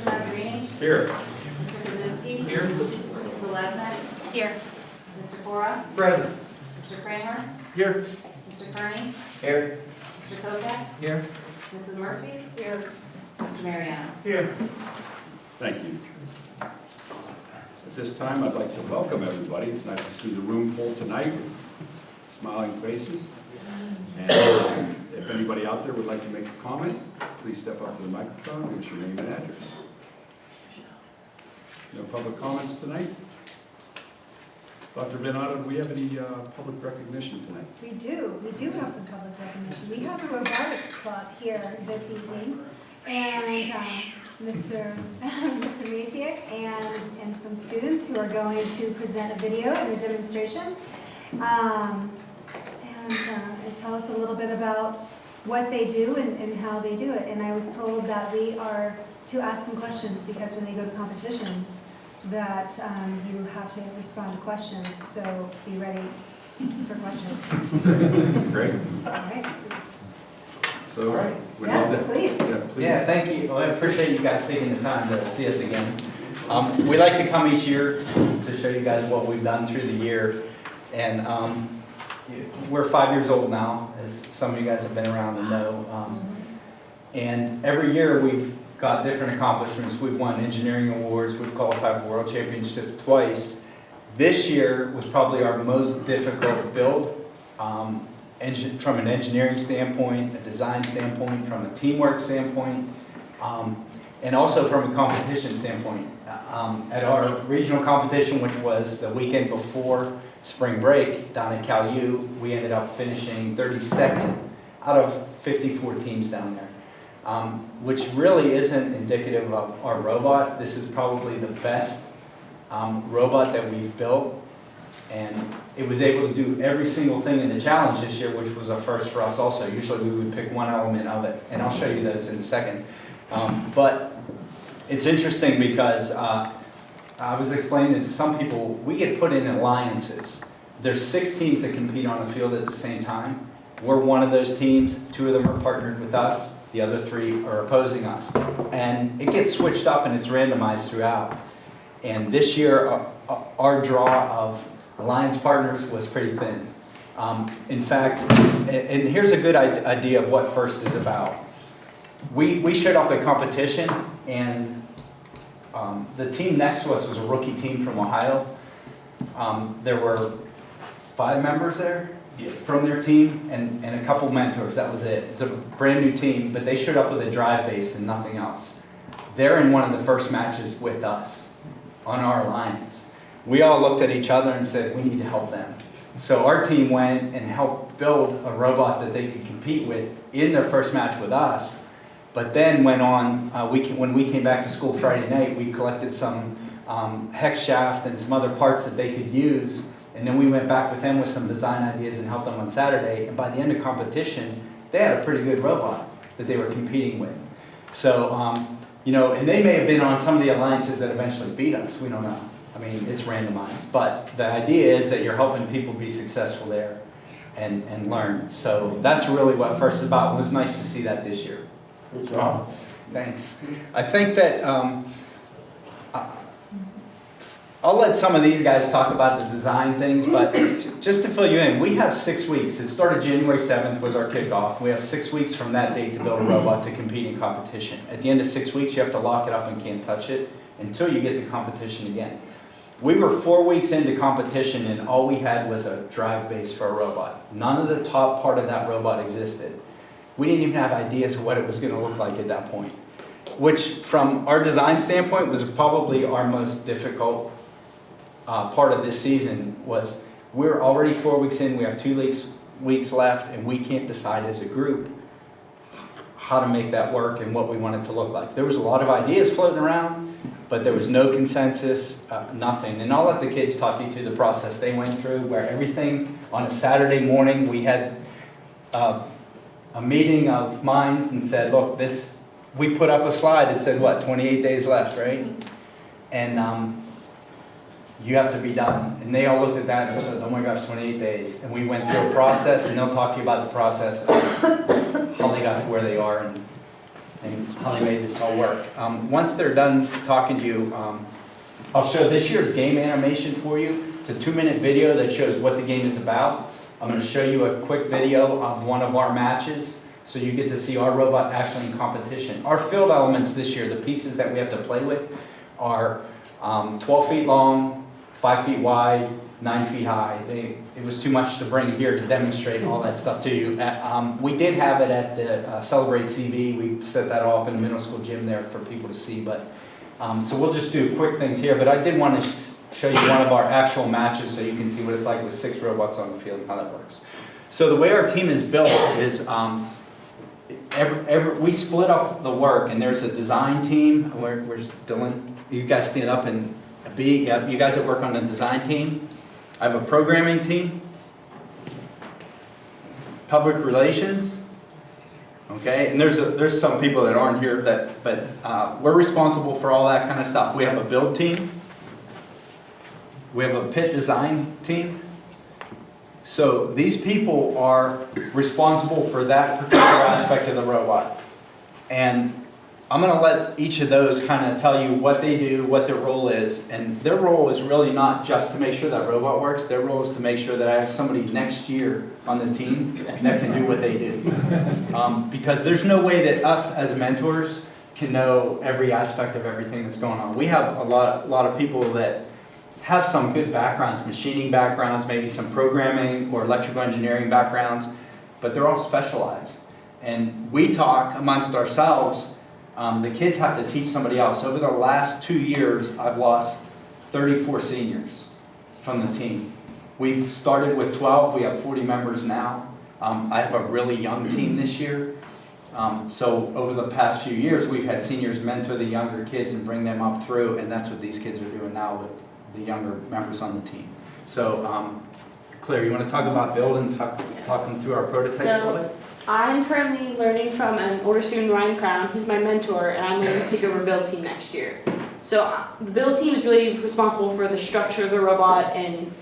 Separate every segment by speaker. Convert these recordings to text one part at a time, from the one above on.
Speaker 1: Mr. Mazzarini?
Speaker 2: Here.
Speaker 1: Mr. Kaczynski?
Speaker 2: Here.
Speaker 1: Mrs. Zeleznik? Here. Mr. Cora?
Speaker 2: Present.
Speaker 1: Mr. Kramer?
Speaker 2: Here.
Speaker 1: Mr. Kearney?
Speaker 2: Here.
Speaker 1: Mr. Kovak?
Speaker 2: Here.
Speaker 1: Mrs. Murphy? Here. Mr. Mariano?
Speaker 2: Here.
Speaker 3: Thank you. At this time, I'd like to welcome everybody. It's nice to see the room full tonight with smiling faces. And um, if anybody out there would like to make a comment, please step up to the microphone, give us your name and address. No public comments tonight? Dr. Benado, do we have any uh, public recognition tonight?
Speaker 4: We do, we do have some public recognition. We have a robotics club here this evening, and um, Mr. Mr. Masiak and, and some students who are going to present a video and a demonstration. Um, And uh, and tell us a little bit about what they do and, and how they do it. And I was told that we are to ask them questions, because when they go to competitions, that um, you have to respond to questions, so be ready for questions.
Speaker 3: Great.
Speaker 4: All right?
Speaker 3: So,
Speaker 5: All right.
Speaker 3: we'd love
Speaker 4: Yes,
Speaker 3: to-
Speaker 4: please.
Speaker 3: Yeah, please.
Speaker 5: Yeah, thank you. Well, I appreciate you guys taking the time to see us again. Um, We like to come each year to show you guys what we've done through the year. And um, we're five years old now, as some of you guys have been around and know. Um, And every year, we've got different accomplishments. We've won engineering awards, we've qualified for world championships twice. This year was probably our most difficult build, um, from an engineering standpoint, a design standpoint, from a teamwork standpoint, um, and also from a competition standpoint. Um, At our regional competition, which was the weekend before spring break down at Cal U, we ended up finishing 32nd out of 54 teams down there um, which really isn't indicative of our robot. This is probably the best um, robot that we've built. And it was able to do every single thing in the challenge this year, which was a first for us also. Usually we would pick one element of it, and I'll show you those in a second. Um, But it's interesting because uh, I was explaining to some people, we get put in alliances. There's six teams that compete on the field at the same time. We're one of those teams. Two of them are partnered with us. The other three are opposing us. And it gets switched up and it's randomized throughout. And this year, uh, uh, our draw of alliance partners was pretty thin. Um, In fact, and and here's a good idea of what FIRST is about. We, we showed up at competition and um, the team next to us was a rookie team from Ohio. Um, There were five members there from their team and, and a couple mentors, that was it. It's a brand new team, but they showed up with a drive base and nothing else. They're in one of the first matches with us on our alliance. We all looked at each other and said, we need to help them. So our team went and helped build a robot that they could compete with in their first match with us. But then went on, uh, we, when we came back to school Friday night, we collected some um, hex shaft and some other parts that they could use. And then we went back with them with some design ideas and helped them on Saturday. And by the end of competition, they had a pretty good robot that they were competing with. So, um, you know, and they may have been on some of the alliances that eventually beat us. We don't know. I mean, it's randomized. But the idea is that you're helping people be successful there and, and learn. So that's really what FIRST is about. It was nice to see that this year.
Speaker 2: Good job.
Speaker 5: Thanks. I think that, um, I'll let some of these guys talk about the design things, but just to fill you in, we have six weeks. It started January 7th was our kickoff. We have six weeks from that date to build a robot to compete in competition. At the end of six weeks, you have to lock it up and can't touch it until you get to competition again. We were four weeks into competition and all we had was a drive base for a robot. None of the top part of that robot existed. We didn't even have ideas of what it was going to look like at that point, which from our design standpoint was probably our most difficult uh, part of this season was we're already four weeks in, we have two weeks, weeks left, and we can't decide as a group how to make that work and what we want it to look like. There was a lot of ideas floating around, but there was no consensus, uh, nothing. And I'll let the kids talk you through the process they went through, where everything, on a Saturday morning, we had uh, a meeting of minds and said, look, this, we put up a slide that said, what, 28 days left, right? And um, you have to be done. And they all looked at that and said, oh my gosh, 28 days. And we went through a process, and they'll talk to you about the process, how they got to where they are. And and they made this all work. Um, Once they're done talking to you, um, I'll show this year's game animation for you. It's a two-minute video that shows what the game is about. I'm going to show you a quick video of one of our matches, so you get to see our robot actually in competition. Our field elements this year, the pieces that we have to play with, are um, 12 feet long, 5 feet wide, 9 feet high. They, it was too much to bring here to demonstrate all that stuff to you. Uh, um, We did have it at the uh, Celebrate CV. We set that off in the middle school gym there for people to see, but, um, so we'll just do quick things here. But I did want to show you one of our actual matches so you can see what it's like with six robots on the field and how that works. So the way our team is built is, um, every, every, we split up the work and there's a design team, where, where's Dylan? You guys stand up and you guys that work on the design team. I have a programming team. Public relations. Okay, and there's, a, there's some people that aren't here that, but, uh, we're responsible for all that kind of stuff. We have a build team. We have a pit design team. So these people are responsible for that particular aspect of the robot. And I'm gonna let each of those kind of tell you what they do, what their role is. And their role is really not just to make sure that robot works, their role is to make sure that I have somebody next year on the team that can do what they do. Um, because there's no way that us as mentors can know every aspect of everything that's going on. We have a lot, a lot of people that have some good backgrounds, machining backgrounds, maybe some programming or electrical engineering backgrounds, but they're all specialized. And we talk amongst ourselves, um, the kids have to teach somebody else. Over the last two years, I've lost 34 seniors from the team. We've started with 12, we have 40 members now. Um, I have a really young team this year. Um, so over the past few years, we've had seniors mentor the younger kids and bring them up through, and that's what these kids are doing now with the younger members on the team. So, um, Claire, you want to talk about building, talk, talk them through our prototypes a little bit?
Speaker 2: I'm currently learning from an older student, Ryan Crown. He's my mentor, and I'm going to take over the build team next year. So uh, the build team is really responsible for the structure of the robot and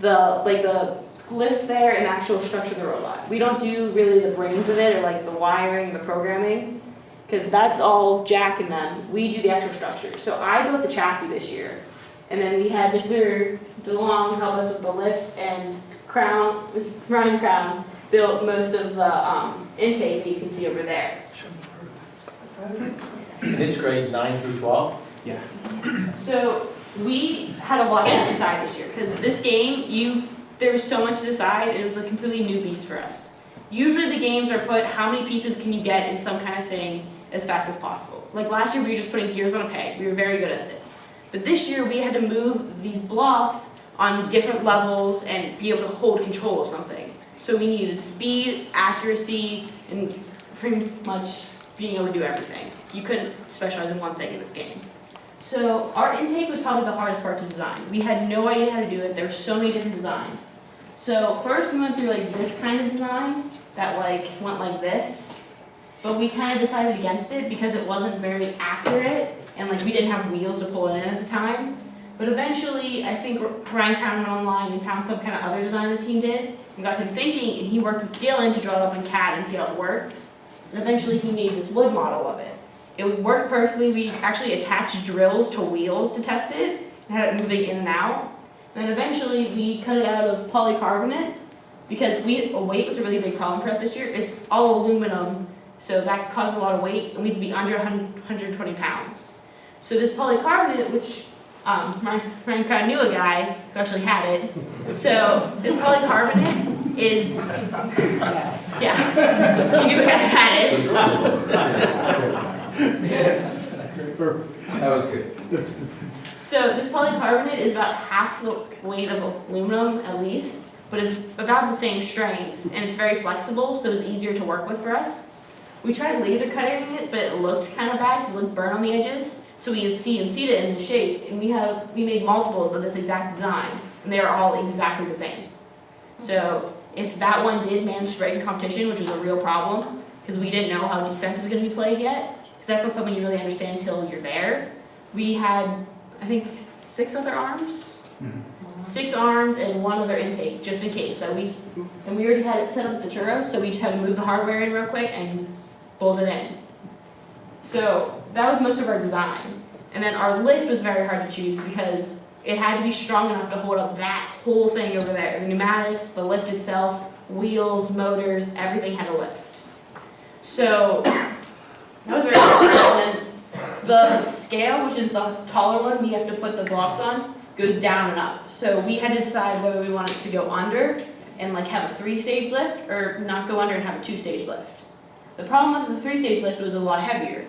Speaker 2: the like the lift there and the actual structure of the robot. We don't do really the brains of it or like the wiring, the programming, because that's all Jack and them. We do the actual structure. So I built the chassis this year, and then we had Mr. DeLong help us with the lift and Crown, was Ryan Crown built most of the um, intake that you can see over there.
Speaker 6: Kids grades nine through 12? Yeah.
Speaker 2: So we had a lot to decide this year because this game, you there was so much to decide. and It was a completely new beast for us. Usually the games are put how many pieces can you get in some kind of thing as fast as possible. Like last year we were just putting gears on a peg. We were very good at this. But this year we had to move these blocks on different levels and be able to hold control of something. So we needed speed, accuracy, and pretty much being able to do everything. You couldn't specialize in one thing in this game. So our intake was probably the hardest part to design. We had no idea how to do it. There were so many different designs. So first we went through like this kind of design that like went like this, but we kind of decided against it because it wasn't very accurate and like we didn't have wheels to pull it in at the time. But eventually, I think Ryan Crown went online and found some kind of other design the team did and got him thinking, and he worked with Dylan to draw it up in CAD and see how it works. And eventually, he made this wood model of it. It worked perfectly. We actually attached drills to wheels to test it and had it moving in and out. And then eventually, we cut it out of polycarbonate because we, weight was a really big problem for us this year. It's all aluminum, so that caused a lot of weight, and we had to be under 100 120 pounds. So this polycarbonate, which um, Ryan Ryan Crown knew a guy who actually had it. So this polycarbonate is, yeah, he knew a guy who had it.
Speaker 5: That was good.
Speaker 2: So this polycarbonate is about half the weight of aluminum at least, but it's about the same strength and it's very flexible, so it's easier to work with for us. We tried laser cutting it, but it looked kind of bad because it looked burnt on the edges. So we had CNC'd it in the shape, and we have we made multiples of this exact design, and they are all exactly the same. So if that one did manage to break in competition, which was a real problem, because we didn't know how defense was going to be played yet, because that's not something you really understand until you're there. We had, I think, six other arms, mm-hmm. six arms and one other intake, just in case that we, and we already had it set up at the churros, so we just had to move the hardware in real quick and bolt it in. So that was most of our design. And then our lift was very hard to choose because it had to be strong enough to hold up that whole thing over there. The pneumatics, the lift itself, wheels, motors, everything had a lift. So that was very hard. And then the scale, which is the taller one, we have to put the blocks on, goes down and up. So we had to decide whether we wanted to go under and like have a three-stage lift or not go under and have a two-stage lift. The problem with the three-stage lift was a lot heavier,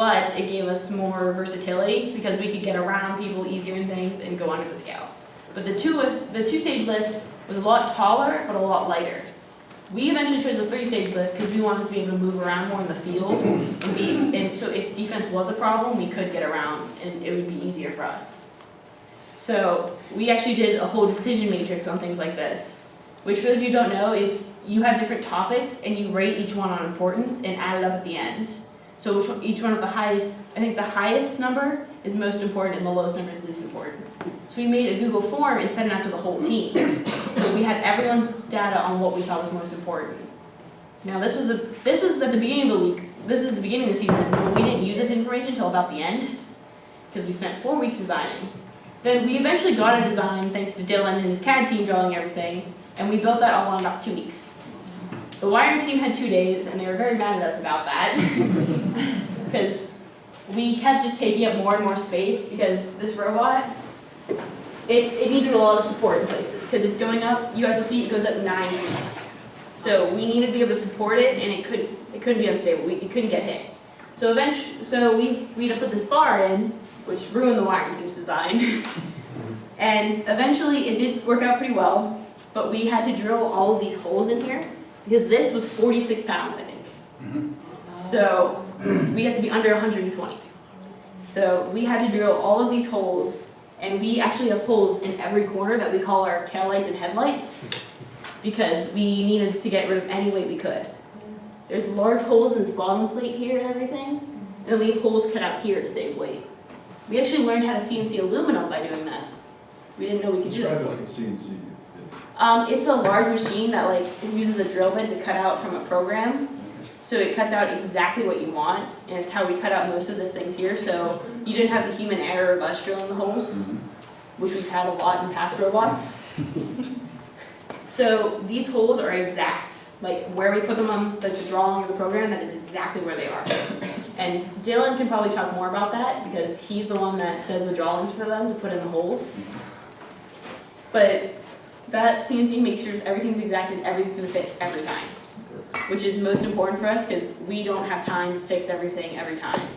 Speaker 2: but it gave us more versatility because we could get around people easier and things and go under the scale. But the two, the two-stage lift was a lot taller, but a lot lighter. We eventually chose the three-stage lift because we wanted to be able to move around more in the field and be, and so if defense was a problem, we could get around and it would be easier for us. So we actually did a whole decision matrix on things like this, which for those of you who don't know, it's, you have different topics and you rate each one on importance and add it up at the end. So each one of the highest, I think the highest number is most important and the lowest number is least important. So we made a Google form and sent it out to the whole team. So we had everyone's data on what we thought was most important. Now, this was a, this was at the beginning of the week, this is the beginning of the season, but we didn't use this information until about the end, because we spent four weeks designing. Then we eventually got a design, thanks to Dylan and his CAD team drawing everything, and we built that all in about two weeks. The wiring team had two days, and they were very mad at us about that, because we kept just taking up more and more space, because this robot, it, it needed a lot of support in places, because it's going up, you guys will see, it goes up nine feet. So we needed to be able to support it, and it couldn't, it couldn't be unstable, we, it couldn't get hit. So eventually, so we, we had to put this bar in, which ruined the wiring team's design. And eventually, it did work out pretty well, but we had to drill all of these holes in here, because this was forty-six pounds, I think.
Speaker 5: Mhm.
Speaker 2: So we had to be under hundred and twenty. So we had to drill all of these holes, and we actually have holes in every corner that we call our taillights and headlights, because we needed to get rid of any weight we could. There's large holes in this bottom plate here and everything, and then we have holes cut out here to save weight. We actually learned how to CNC aluminum by doing that. We didn't know we could do that.
Speaker 3: Describe like a CNC.
Speaker 2: Um, it's a large machine that like uses a drill bit to cut out from a program. So it cuts out exactly what you want, and it's how we cut out most of these things here, so you didn't have the human error of us drilling the holes, mm-hmm. which we've had a lot in past robots. So these holes are exact, like where we put them on the drawing of the program, that is exactly where they are. And Dylan can probably talk more about that, because he's the one that does the drawings for them to put in the holes. But that CNC makes sure everything's exact and everything's gonna fit every time, which is most important for us because we don't have time to fix everything every time.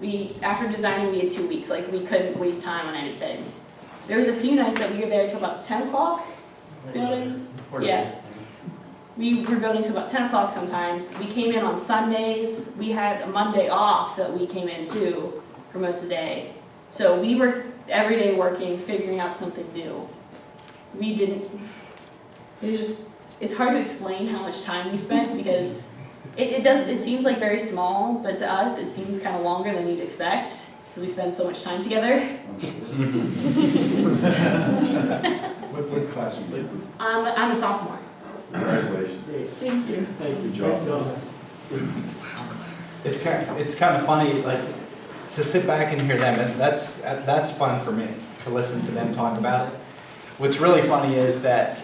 Speaker 2: We, after designing, we had two weeks, like we couldn't waste time on anything. There was a few nights that we were there till about ten o'clock building. Yeah. We were building till about ten o'clock sometimes. We came in on Sundays. We had a Monday off that we came in too for most of the day. So we were every day working, figuring out something new. We didn't, it just, it's hard to explain how much time we spent because it, it does, it seems like very small, but to us, it seems kind of longer than you'd expect we spend so much time together.
Speaker 3: What, what class are you in?
Speaker 2: I'm, I'm a sophomore.
Speaker 3: Congratulations.
Speaker 2: Thank you.
Speaker 3: Good job.
Speaker 5: It's kind, it's kind of funny, like, to sit back and hear them, and that's, that's fun for me, to listen to them talk about it. What's really funny is that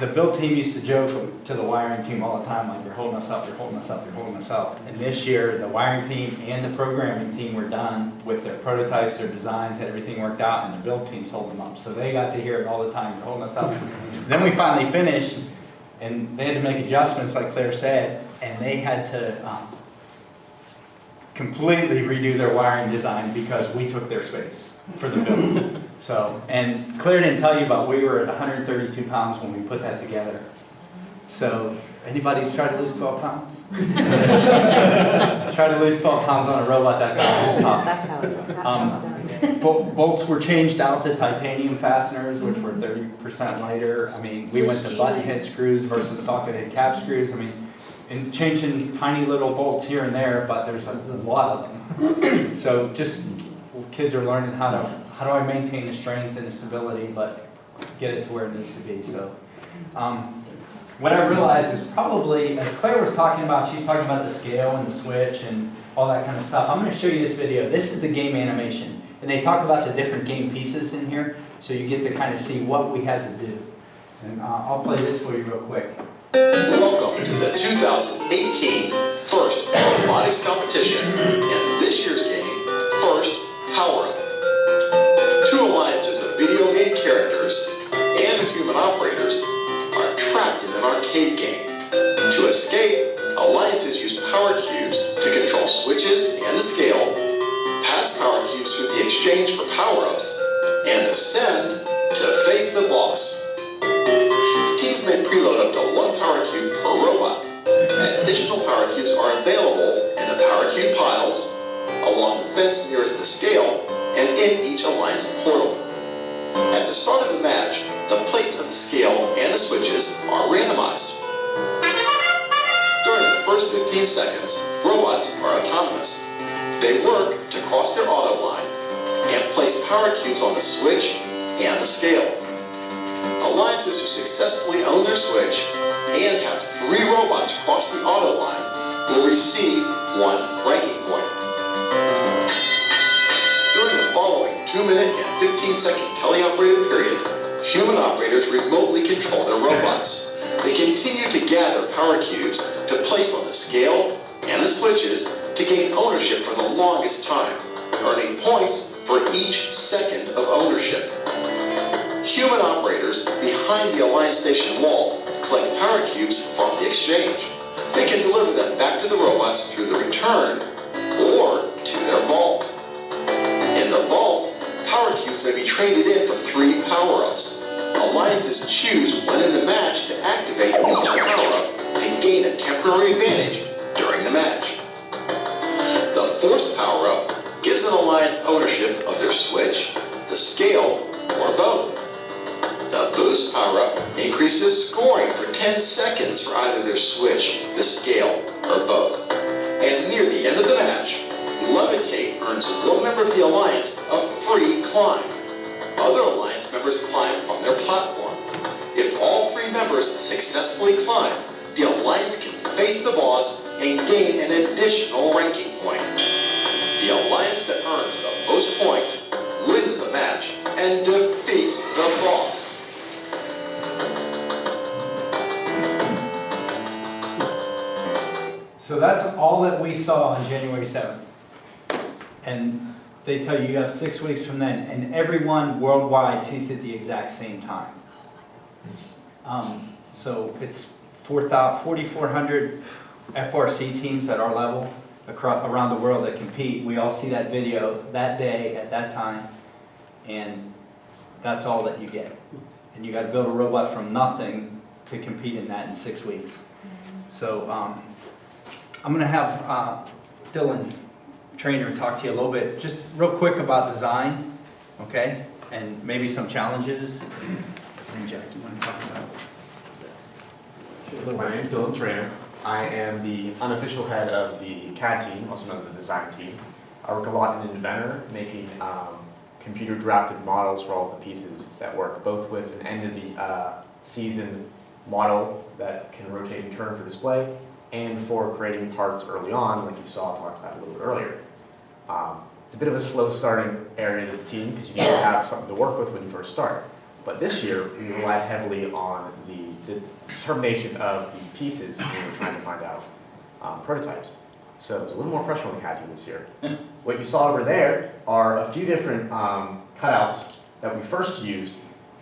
Speaker 5: the build team used to joke to the wiring team all the time, like, you're holding us up, you're holding us up, you're holding us up. And this year, the wiring team and the programming team were done with their prototypes, their designs, had everything worked out, and the build team's holding them up. So they got to hear it all the time, you're holding us up. Then we finally finished, and they had to make adjustments, like Claire said, and they had to, um, completely redo their wiring design because we took their space for the build. So, and Claire didn't tell you, but we were at 132 pounds when we put that together. So, anybody's tried to lose 12 pounds? Try to lose 12 pounds on a robot, that's always tough.
Speaker 1: That's how it's,
Speaker 5: Um,
Speaker 1: how.
Speaker 5: Bol- Bolts were changed out to titanium fasteners, which were 30% lighter. I mean, we went to button head screws versus socket head cap screws. I mean, and changing tiny little bolts here and there, but there's a lot of them. So just, kids are learning how to, how do I maintain the strength and the stability, but get it to where it needs to be, so. um, what I realized is probably, as Claire was talking about, she's talking about the scale and the switch and all that kind of stuff. I'm gonna show you this video. This is the game animation. And they talk about the different game pieces in here, so you get to kind of see what we had to do. And uh, I'll play this for you real quick.
Speaker 7: Welcome to the 2018 First Robotics Competition. And this year's game, First Power To escape, alliances use power cubes to control switches and the scale, pass power cubes through the exchange for power-ups, and ascend to face the boss. Teams may preload up to one power cube per robot. Additional power cubes are available in the power cube piles, along the fence nearest the scale, and in each alliance portal. At the start of the match, the plates of the scale and the switches are randomized. First 15 seconds, robots are autonomous. They work to cross their auto line and place power cubes on the switch and the scale. Alliances who successfully own their switch and have three robots cross the auto line will receive one ranking point. During the following 2-minute and 15-second teleoperated period, human operators remotely control their robots. They continue to gather power cubes to place on the scale and the switches to gain ownership for the longest time, earning points for each second of ownership. Human operators behind the Alliance Station wall collect power cubes from the exchange. They can deliver them back to the robots through the return or to their vault. In the vault, power cubes may be traded in for three power-ups. Alliances choose when in the match to activate each power-up to gain a temporary advantage during the match. The Force power-up gives an alliance ownership of their switch, the scale, or both. The Boost power-up increases scoring for 10 seconds for either their switch, the scale, or both. And near the end of the match, Levitate earns one member of the Alliance a free climb. Other Alliance members climb from their platform. If all three members successfully climb, the Alliance can face the boss and gain an additional ranking point. The Alliance that earns the most points wins the match and defeats the boss.
Speaker 5: So that's all that we saw on January 7th. And they tell you you have six weeks from then, and everyone worldwide sees it the exact same time. Um, So it's 4,000 4,400 FRC teams at our level across, around the world that compete. We all see that video that day, at that time, and that's all that you get. And you gotta build a robot from nothing to compete in that in six weeks. So, um, I'm gonna have uh, Dylan, trainer, talk to you a little bit, just real quick about design, okay? And maybe some challenges. And Jack, you wanna talk about?
Speaker 8: My name is Dylan Trainer. I am the unofficial head of the CAD team, also known as the design team. I work a lot in Inventor, making um, computer drafted models for all the pieces that work, both with an end of the uh, season model that can rotate and turn for display, and for creating parts early on, like you saw talked about a little bit earlier. Um, It's a bit of a slow starting area of the team because you need to have something to work with when you first start. But this year, we relied heavily on the the determination of the pieces when we were trying to find out um, prototypes. So it was a little more pressure on the CAD team this year. What you saw over there are a few different um, cutouts that we first used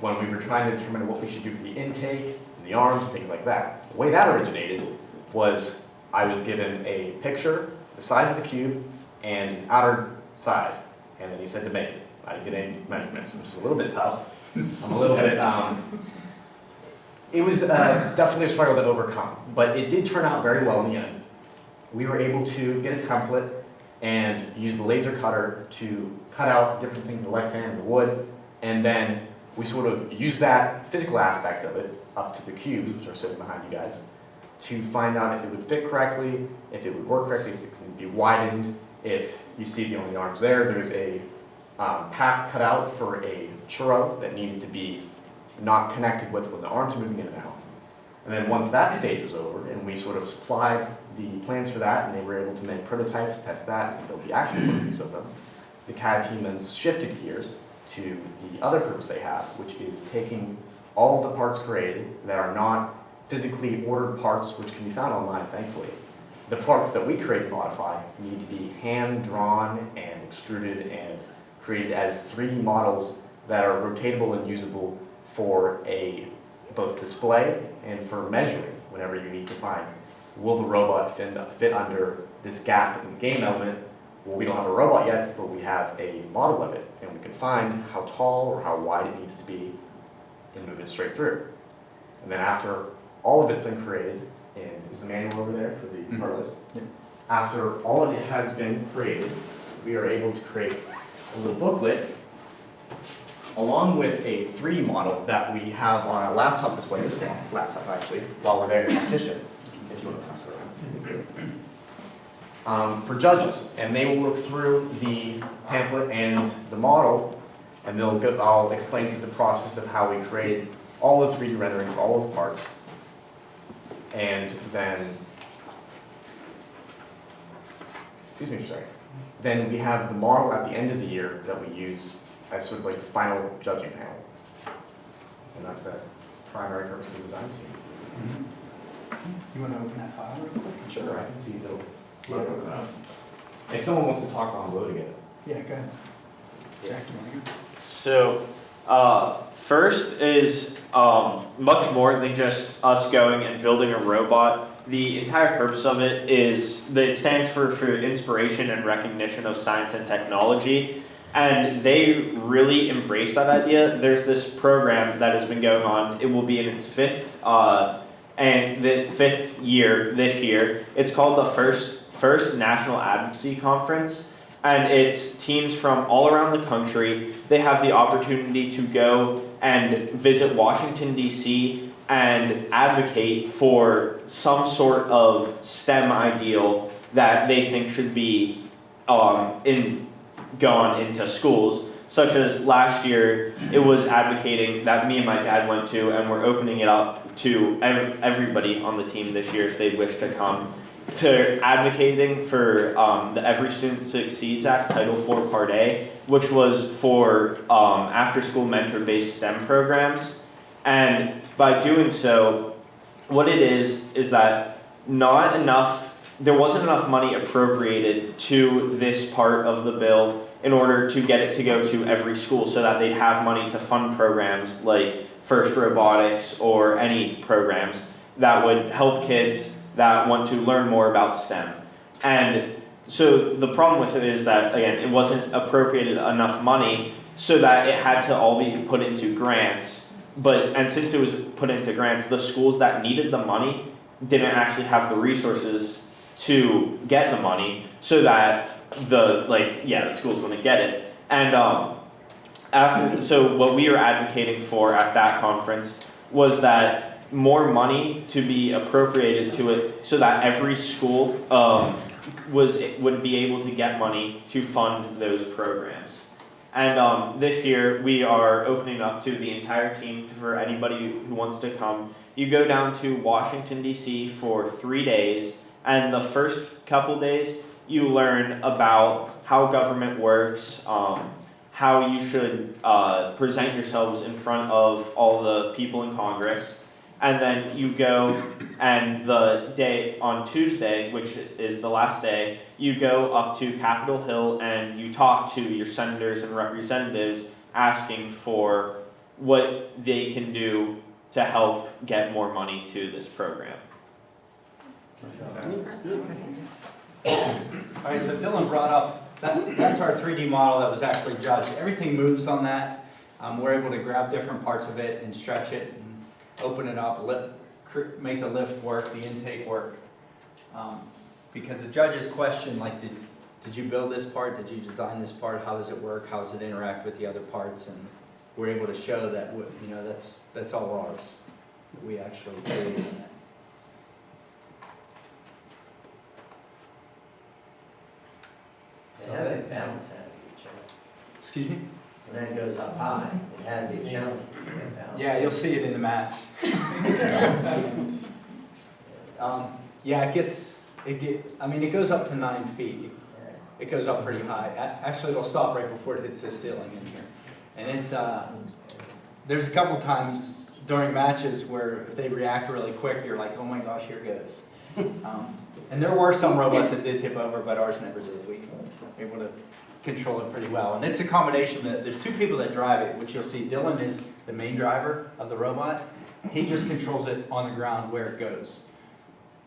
Speaker 8: when we were trying to determine what we should do for the intake, and the arms, and things like that. The way that originated was I was given a picture, the size of the cube, and an outer size, and then he said to make it. I didn't get any measurements, which is a little bit tough. I'm a little bit, um, it was uh, definitely a struggle to overcome, but it did turn out very well in the end. We were able to get a template and use the laser cutter to cut out different things, the Lexan and the wood, and then we sort of used that physical aspect of it up to the cubes, which are sitting behind you guys, to find out if it would fit correctly, if it would work correctly, if it can be widened, if you see the only arms there, there's a um, path cut out for a churro that needed to be not connected with when the arms are moving in and out. And then once that stage was over, and we sort of supplied the plans for that, and they were able to make prototypes, test that, and build the actual versions of them, the CAD team then shifted gears to the other purpose they have, which is taking all of the parts created that are not physically ordered parts, which can be found online, thankfully. The parts that we create and modify need to be hand-drawn and extruded and created as 3D models that are rotatable and usable for a both display and for measuring whenever you need to find, will the robot fit, fit under this gap in the game element? Well, we don't have a robot yet, but we have a model of it, and we can find how tall or how wide it needs to be and move it straight through. And then after all of it's been created, is the manual over there for the part list?
Speaker 5: Yep.
Speaker 8: After all of it has been created, we are able to create a little booklet along with a 3D model that we have on a laptop display, this laptop actually, while we're there in competition, if you want to pass it around. Um, for judges, and they will look through the pamphlet and the model, and they'll go, I'll explain to the process of how we create all the 3D renderings, of all of the parts, and then, excuse me, sorry. Then we have the model at the end of the year that we use as sort of like the final judging panel. And that's the primary purpose of the design team.
Speaker 5: You want to open that file real quick?
Speaker 8: Sure, I can see the. If someone wants to talk on loading it.
Speaker 5: Yeah, go ahead. Jack, you want to go?
Speaker 9: So, uh, first is um, much more than just us going and building a robot. The entire purpose of it is that it stands for, for inspiration and recognition of science and technology. And they really embrace that idea. There's this program that has been going on. It will be in its fifth uh, and the fifth year this year. It's called the first first National Advocacy Conference and it's teams from all around the country. They have the opportunity to go and visit Washington, D.C., and advocate for some sort of STEM ideal that they think should be um, in, gone into schools. Such as last year, it was advocating that me and my dad went to, and we're opening it up to ev- everybody on the team this year if they wish to come to advocating for um, the Every Student Succeeds Act, Title IV Part A, which was for um, after-school mentor-based STEM programs. And by doing so, what it is is that not enough, there wasn't enough money appropriated to this part of the bill in order to get it to go to every school so that they'd have money to fund programs like First Robotics or any programs that would help kids that want to learn more about STEM. And so the problem with it is that, again, it wasn't appropriated enough money so that it had to all be put into grants. But, and since it was put into grants, the schools that needed the money didn't actually have the resources to get the money so that the, like, yeah, the schools wouldn't get it. And, um, after, so what we were advocating for at that conference was that more money to be appropriated to it so that every school um, was would be able to get money to fund those programs. And um, this year we are opening up to the entire team for anybody who wants to come. You go down to Washington D.C. for three days, and the first couple days you learn about how government works. Um, how you should uh, present yourselves in front of all the people in Congress, and then you go and the day on Tuesday, which is the last day, you go up to Capitol Hill and you talk to your senators and representatives asking for what they can do to help get more money to this program.
Speaker 5: All right, so Dylan brought up, that, that's our 3D model that was actually judged. Everything moves on that. Um, we're able to grab different parts of it and stretch it open it up, make the lift work, the intake work. Um, Because the judges question, like, did, did you build this part? Did you design this part? How does it work? How does it interact with the other parts? And we're able to show that, you know, that's, that's all ours. That We actually created that.
Speaker 6: They have a balance out of each other.
Speaker 5: Excuse me?
Speaker 6: And then it goes up high. It had to be a challenge to get down.
Speaker 5: Yeah, you'll see it in the match. Um, Yeah, it gets, it get, I mean, it goes up to nine feet. It goes up pretty high. Actually, it'll stop right before it hits the ceiling in here. And it, uh, there's a couple times during matches where if they react really quick, you're like, oh my gosh, here goes. Um, And there were some robots that did tip over, but ours never did. We were able to control it pretty well. And it's a combination that, there's two people that drive it, which you'll see. Dylan is the main driver of the robot. He just controls it on the ground where it goes.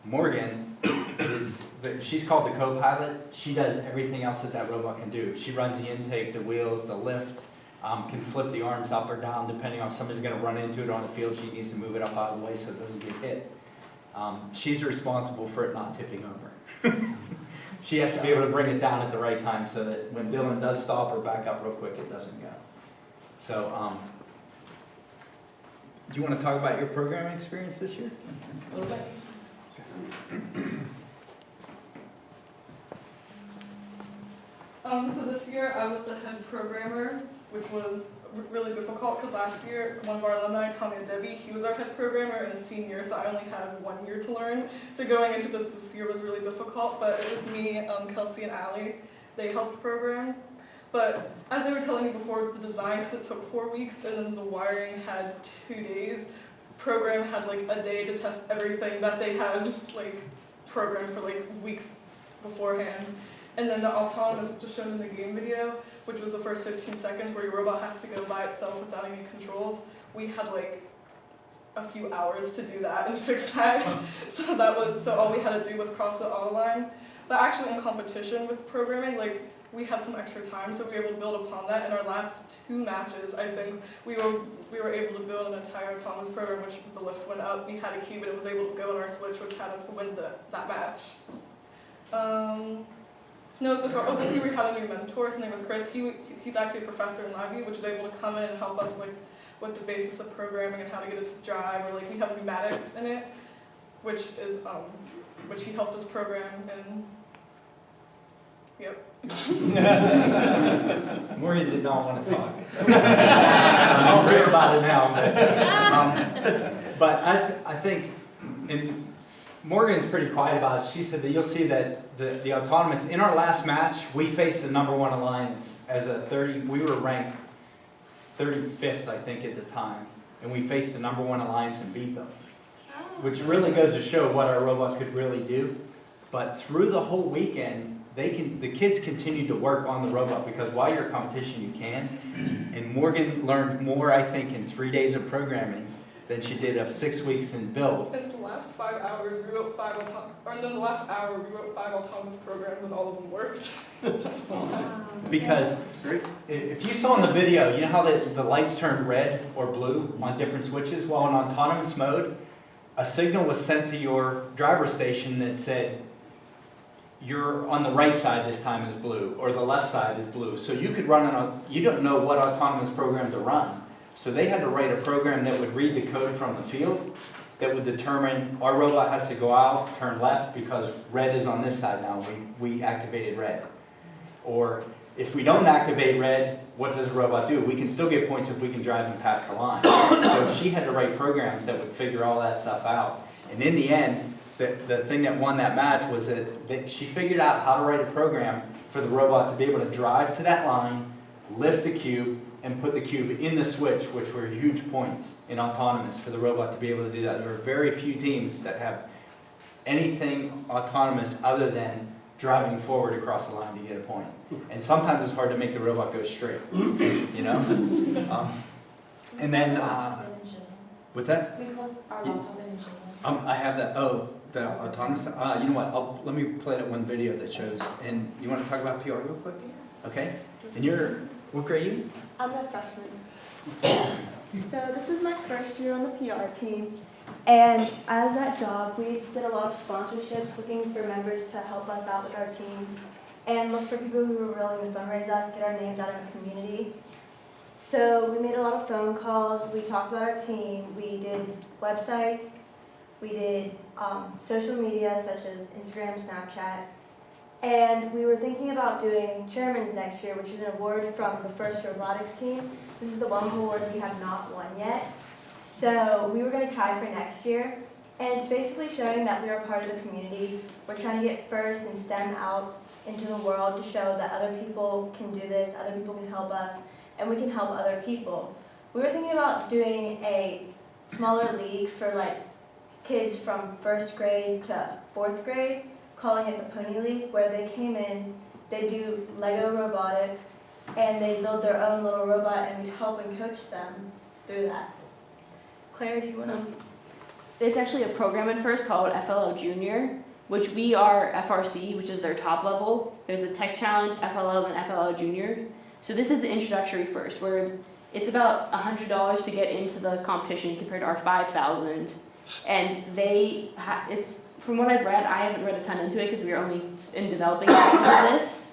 Speaker 5: Morgan is, the- she's called the co-pilot. She does everything else that that robot can do. She runs the intake, the wheels, the lift, um, can flip the arms up or down depending on if somebody's gonna run into it on the field. She needs to move it up out of the way so it doesn't get hit. Um, she's responsible for it not tipping over. She has to be able to bring it down at the right time so that when Dylan does stop or back up real quick, it doesn't go. So, um, do you wanna talk about your programming experience this year? A little bit?
Speaker 10: Um, so this year I was the head programmer, which was really difficult because last year one of our alumni, and Debbie, he was our head programmer and a senior, so I only had one year to learn. So going into this this year was really difficult, but it was me, um, Kelsey, and Allie. They helped program. But as they were telling me before, the design, because it took four weeks, and then the wiring had two days. Program had like a day to test everything that they had like programmed for like weeks beforehand. And then the autonomous, which is shown in the game video, which was the first 15 seconds where your robot has to go by itself without any controls, we had like a few hours to do that and fix that. so that was so all we had to do was cross the auto line. But actually in competition with programming, like we had some extra time, so we were able to build upon that. In our last two matches, I think we were we were able to build an entire autonomous program, which the lift went up. We had a cube, and it was able to go on our switch, which had us win the, that match. Um, no, so for, oh, this year we had a new mentor. His name was Chris. He he's actually a professor in LabVIEW, which is able to come in and help us with with the basis of programming and how to get it to drive, or like we have pneumatics in it, which is um, which he helped us program and. Yep.
Speaker 5: Morgan did not want to talk. I'll hear about it now, but, um, but I, I think, and Morgan's pretty quiet about it. She said that you'll see that the, the autonomous, in our last match, we faced the number one alliance as a 30, we were ranked 35th, I think, at the time. And we faced the number one alliance and beat them, which really goes to show what our robots could really do. But through the whole weekend, they can, the kids continued to work on the robot because while you're competition, you can. And Morgan learned more, I think, in three days of programming than she did of six weeks in build.
Speaker 10: In the last five hours, we wrote five auto- or in the last hour, we wrote five autonomous programs and all of them worked. That's all.
Speaker 5: Because if you saw in the video, you know how the, the lights turned red or blue on different switches? Well, in autonomous mode, a signal was sent to your driver station that said, you're on the right side this time is blue, or the left side is blue. So you could run an, au- you don't know what autonomous program to run. So they had to write a program that would read the code from the field, that would determine our robot has to go out, turn left, because red is on this side now, we, we activated red. Or if we don't activate red, what does the robot do? We can still get points if we can drive them past the line. So she had to write programs that would figure all that stuff out. And in the end, the, the thing that won that match was that, that she figured out how to write a program for the robot to be able to drive to that line, lift the cube, and put the cube in the switch, which were huge points in autonomous for the robot to be able to do that. There are very few teams that have anything autonomous other than driving forward across the line to get a point. And sometimes it's hard to make the robot go straight, you know? Um, And then, uh, what's that?
Speaker 1: We call our
Speaker 5: Yeah.
Speaker 1: laptop in Michigan.
Speaker 5: Um, I have that, oh, the autonomous, uh, you know what, I'll, let me play that one video that shows, and you wanna talk about PR real quick? Okay? And you're, what grade are you?
Speaker 11: I'm a freshman. So this is my first year on the PR team. And as that job, we did a lot of sponsorships, looking for members to help us out with our team and look for people who were willing to fundraise us, get our names out in the community. So we made a lot of phone calls, we talked about our team, we did websites, we did um, social media such as Instagram, Snapchat, And we were thinking about doing chairman's next year, which is an award from the first robotics team. This is the one award we have not won yet. So we were gonna try for next year. And basically showing that we are part of the community. We're trying to get first in STEM out into the world to show that other people can do this, other people can help us, and we can help other people. We were thinking about doing a smaller league for like kids from first grade to fourth grade, calling it the Pony League, where they came in, they do Lego robotics, and they build their own little robot, and we help and coach them through that. Claire, do you wanna?
Speaker 2: It's actually a program at first called FLL Junior, which we are FRC, which is their top level. There's a tech challenge, FLL, and FLL Junior. So this is the introductory first, where it's about hundred dollars to get into the competition compared to our five thousand. And they, it's, from what I've read, I haven't read a ton into it because we are only in developing this.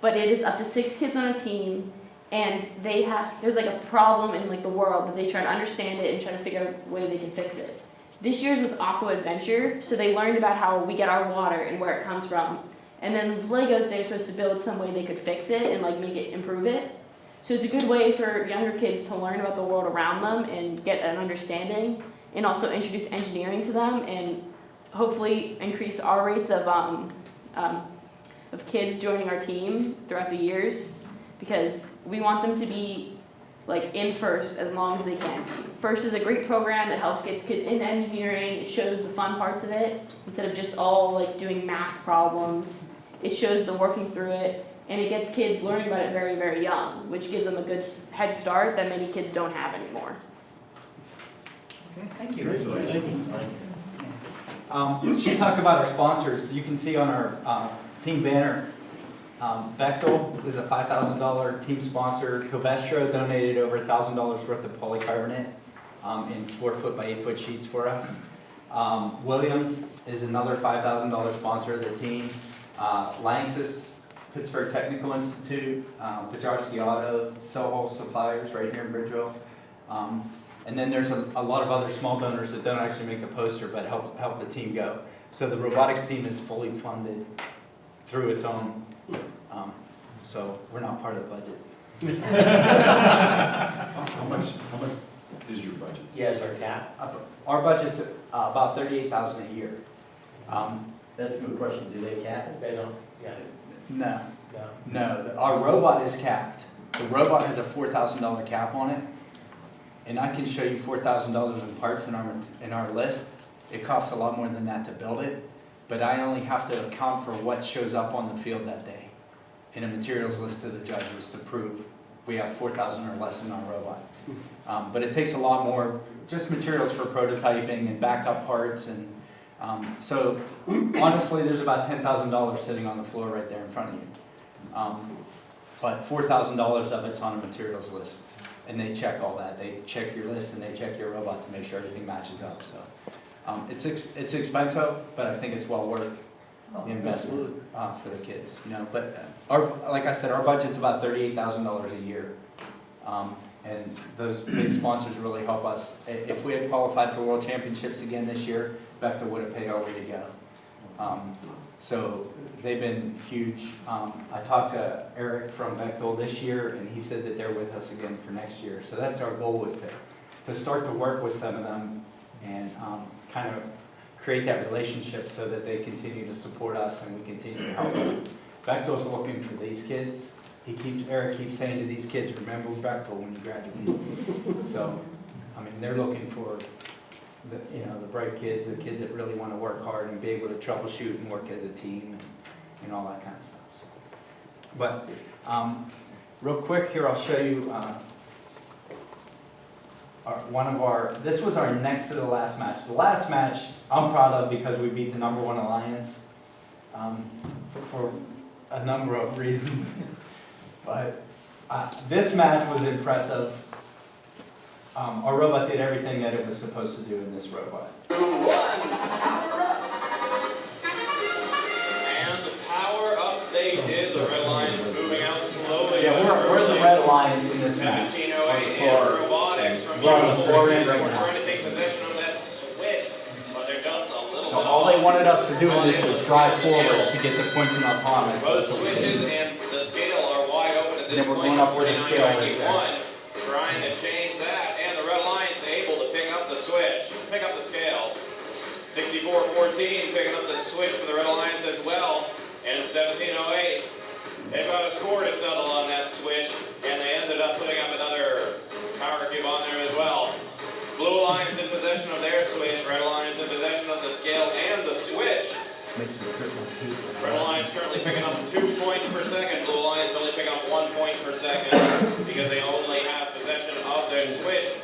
Speaker 2: But it is up to six kids on a team, and they have, there's like a problem in like the world, that they try to understand it and try to figure out a way they can fix it. This year's was Aqua Adventure, so they learned about how we get our water and where it comes from. And then Legos, they're supposed to build some way they could fix it and like make it improve it. So it's a good way for younger kids to learn about the world around them and get an understanding, and also introduce engineering to them, and hopefully increase our rates of um, um, of kids joining our team throughout the years, because we want them to be like in first as long as they can be. First is a great program that helps get kids in engineering. It shows the fun parts of it instead of just all like doing math problems. It shows the working through it, and it gets kids learning about it very, very young, which gives them a good head start that many kids don't have anymore.
Speaker 5: Okay, thank you. Um, She talked about our sponsors. You can see on our uh, team banner, um, Bechtel is a $5,000 team sponsor. Covestro donated over $1,000 worth of polycarbonate um, in four-foot by eight-foot sheets for us. Um, Williams is another $5,000 sponsor of the team. Uh, Lanxess, Pittsburgh Technical Institute, um, Pajarski Auto, Soho Suppliers right here in Bridgeville. Um, and then there's a, a lot of other small donors that don't actually make the poster, but help, help the team go. So the robotics team is fully funded through its own, um, so we're not part of the budget.
Speaker 3: How much, how much is your budget?
Speaker 6: Yes, our cap?
Speaker 5: Up- Our budget's uh, about thirty-eight thousand a year. Um,
Speaker 6: That's a good question. Do they cap it? They don't. Yeah.
Speaker 5: no,
Speaker 6: No.
Speaker 5: no, the- our robot is capped. The robot has a four thousand dollar cap on it. And I can show you four thousand dollars in parts in our, in our list. It costs a lot more than that to build it, but I only have to account for what shows up on the field that day. In a materials list to the judges to prove we have four thousand or less in our robot. Um, but it takes a lot more, just materials for prototyping and backup parts and, um, so honestly, there's about ten thousand dollars sitting on the floor right there in front of you. Um, but four thousand dollars of it's on a materials list. And they check all that. They check your list and they check your robot to make sure everything matches up, so. Um, it's, ex- it's expensive, but I think it's well worth the investment, uh, for the kids, you know, but uh, our, like I said, our budget's about thirty-eight thousand dollars a year. Um, and those big sponsors really help us. If we had qualified for world championships again this year, Bechtel would have paid our way to go. Um, So they've been huge. Um, I talked to Eric from Bechtel this year, and he said that they're with us again for next year. So that's our goal was to, to start to work with some of them and um, kind of create that relationship so that they continue to support us and we continue to help them. Bechtel's looking for these kids. He keeps, Eric keeps saying to these kids, remember Bechtel when you graduate. So, I mean, they're looking for the, you know, the bright kids, the kids that really want to work hard and be able to troubleshoot and work as a team and, and all that kind of stuff. so. But, um, real quick here, I'll show you, uh, our, one of our, this was our next to the last match. The last match, I'm proud of because we beat the number one alliance, um, for a number of reasons. But, uh, this match was impressive. Um, our robot did everything that it was supposed to do in this robot. Yeah, we're, we're the Red Alliance in this match.
Speaker 7: 1708
Speaker 5: For-
Speaker 7: robotics from
Speaker 5: We're on the floor right
Speaker 7: We're
Speaker 5: now.
Speaker 7: trying to take possession of that switch, but they're just a little
Speaker 5: So
Speaker 7: bit
Speaker 5: all they wanted us to do is to drive forward to get the points in autonomous.
Speaker 12: Both switches and the scale are wide open at this
Speaker 5: Then we're
Speaker 12: point.
Speaker 5: going up with the scale right there.
Speaker 12: trying to change that, and the Red Alliance able to pick up the switch, pick up the scale. 64-14, picking up the switch for the Red Alliance as well, and 1708. They've got a score to settle on that switch, and they ended up putting up another power cube on there as well. Blue Alliance in possession of their switch, Red Alliance in possession of the scale and the switch. Red Alliance currently picking up two points per second. Blue Alliance only picking up one point per second because they only have possession of their switch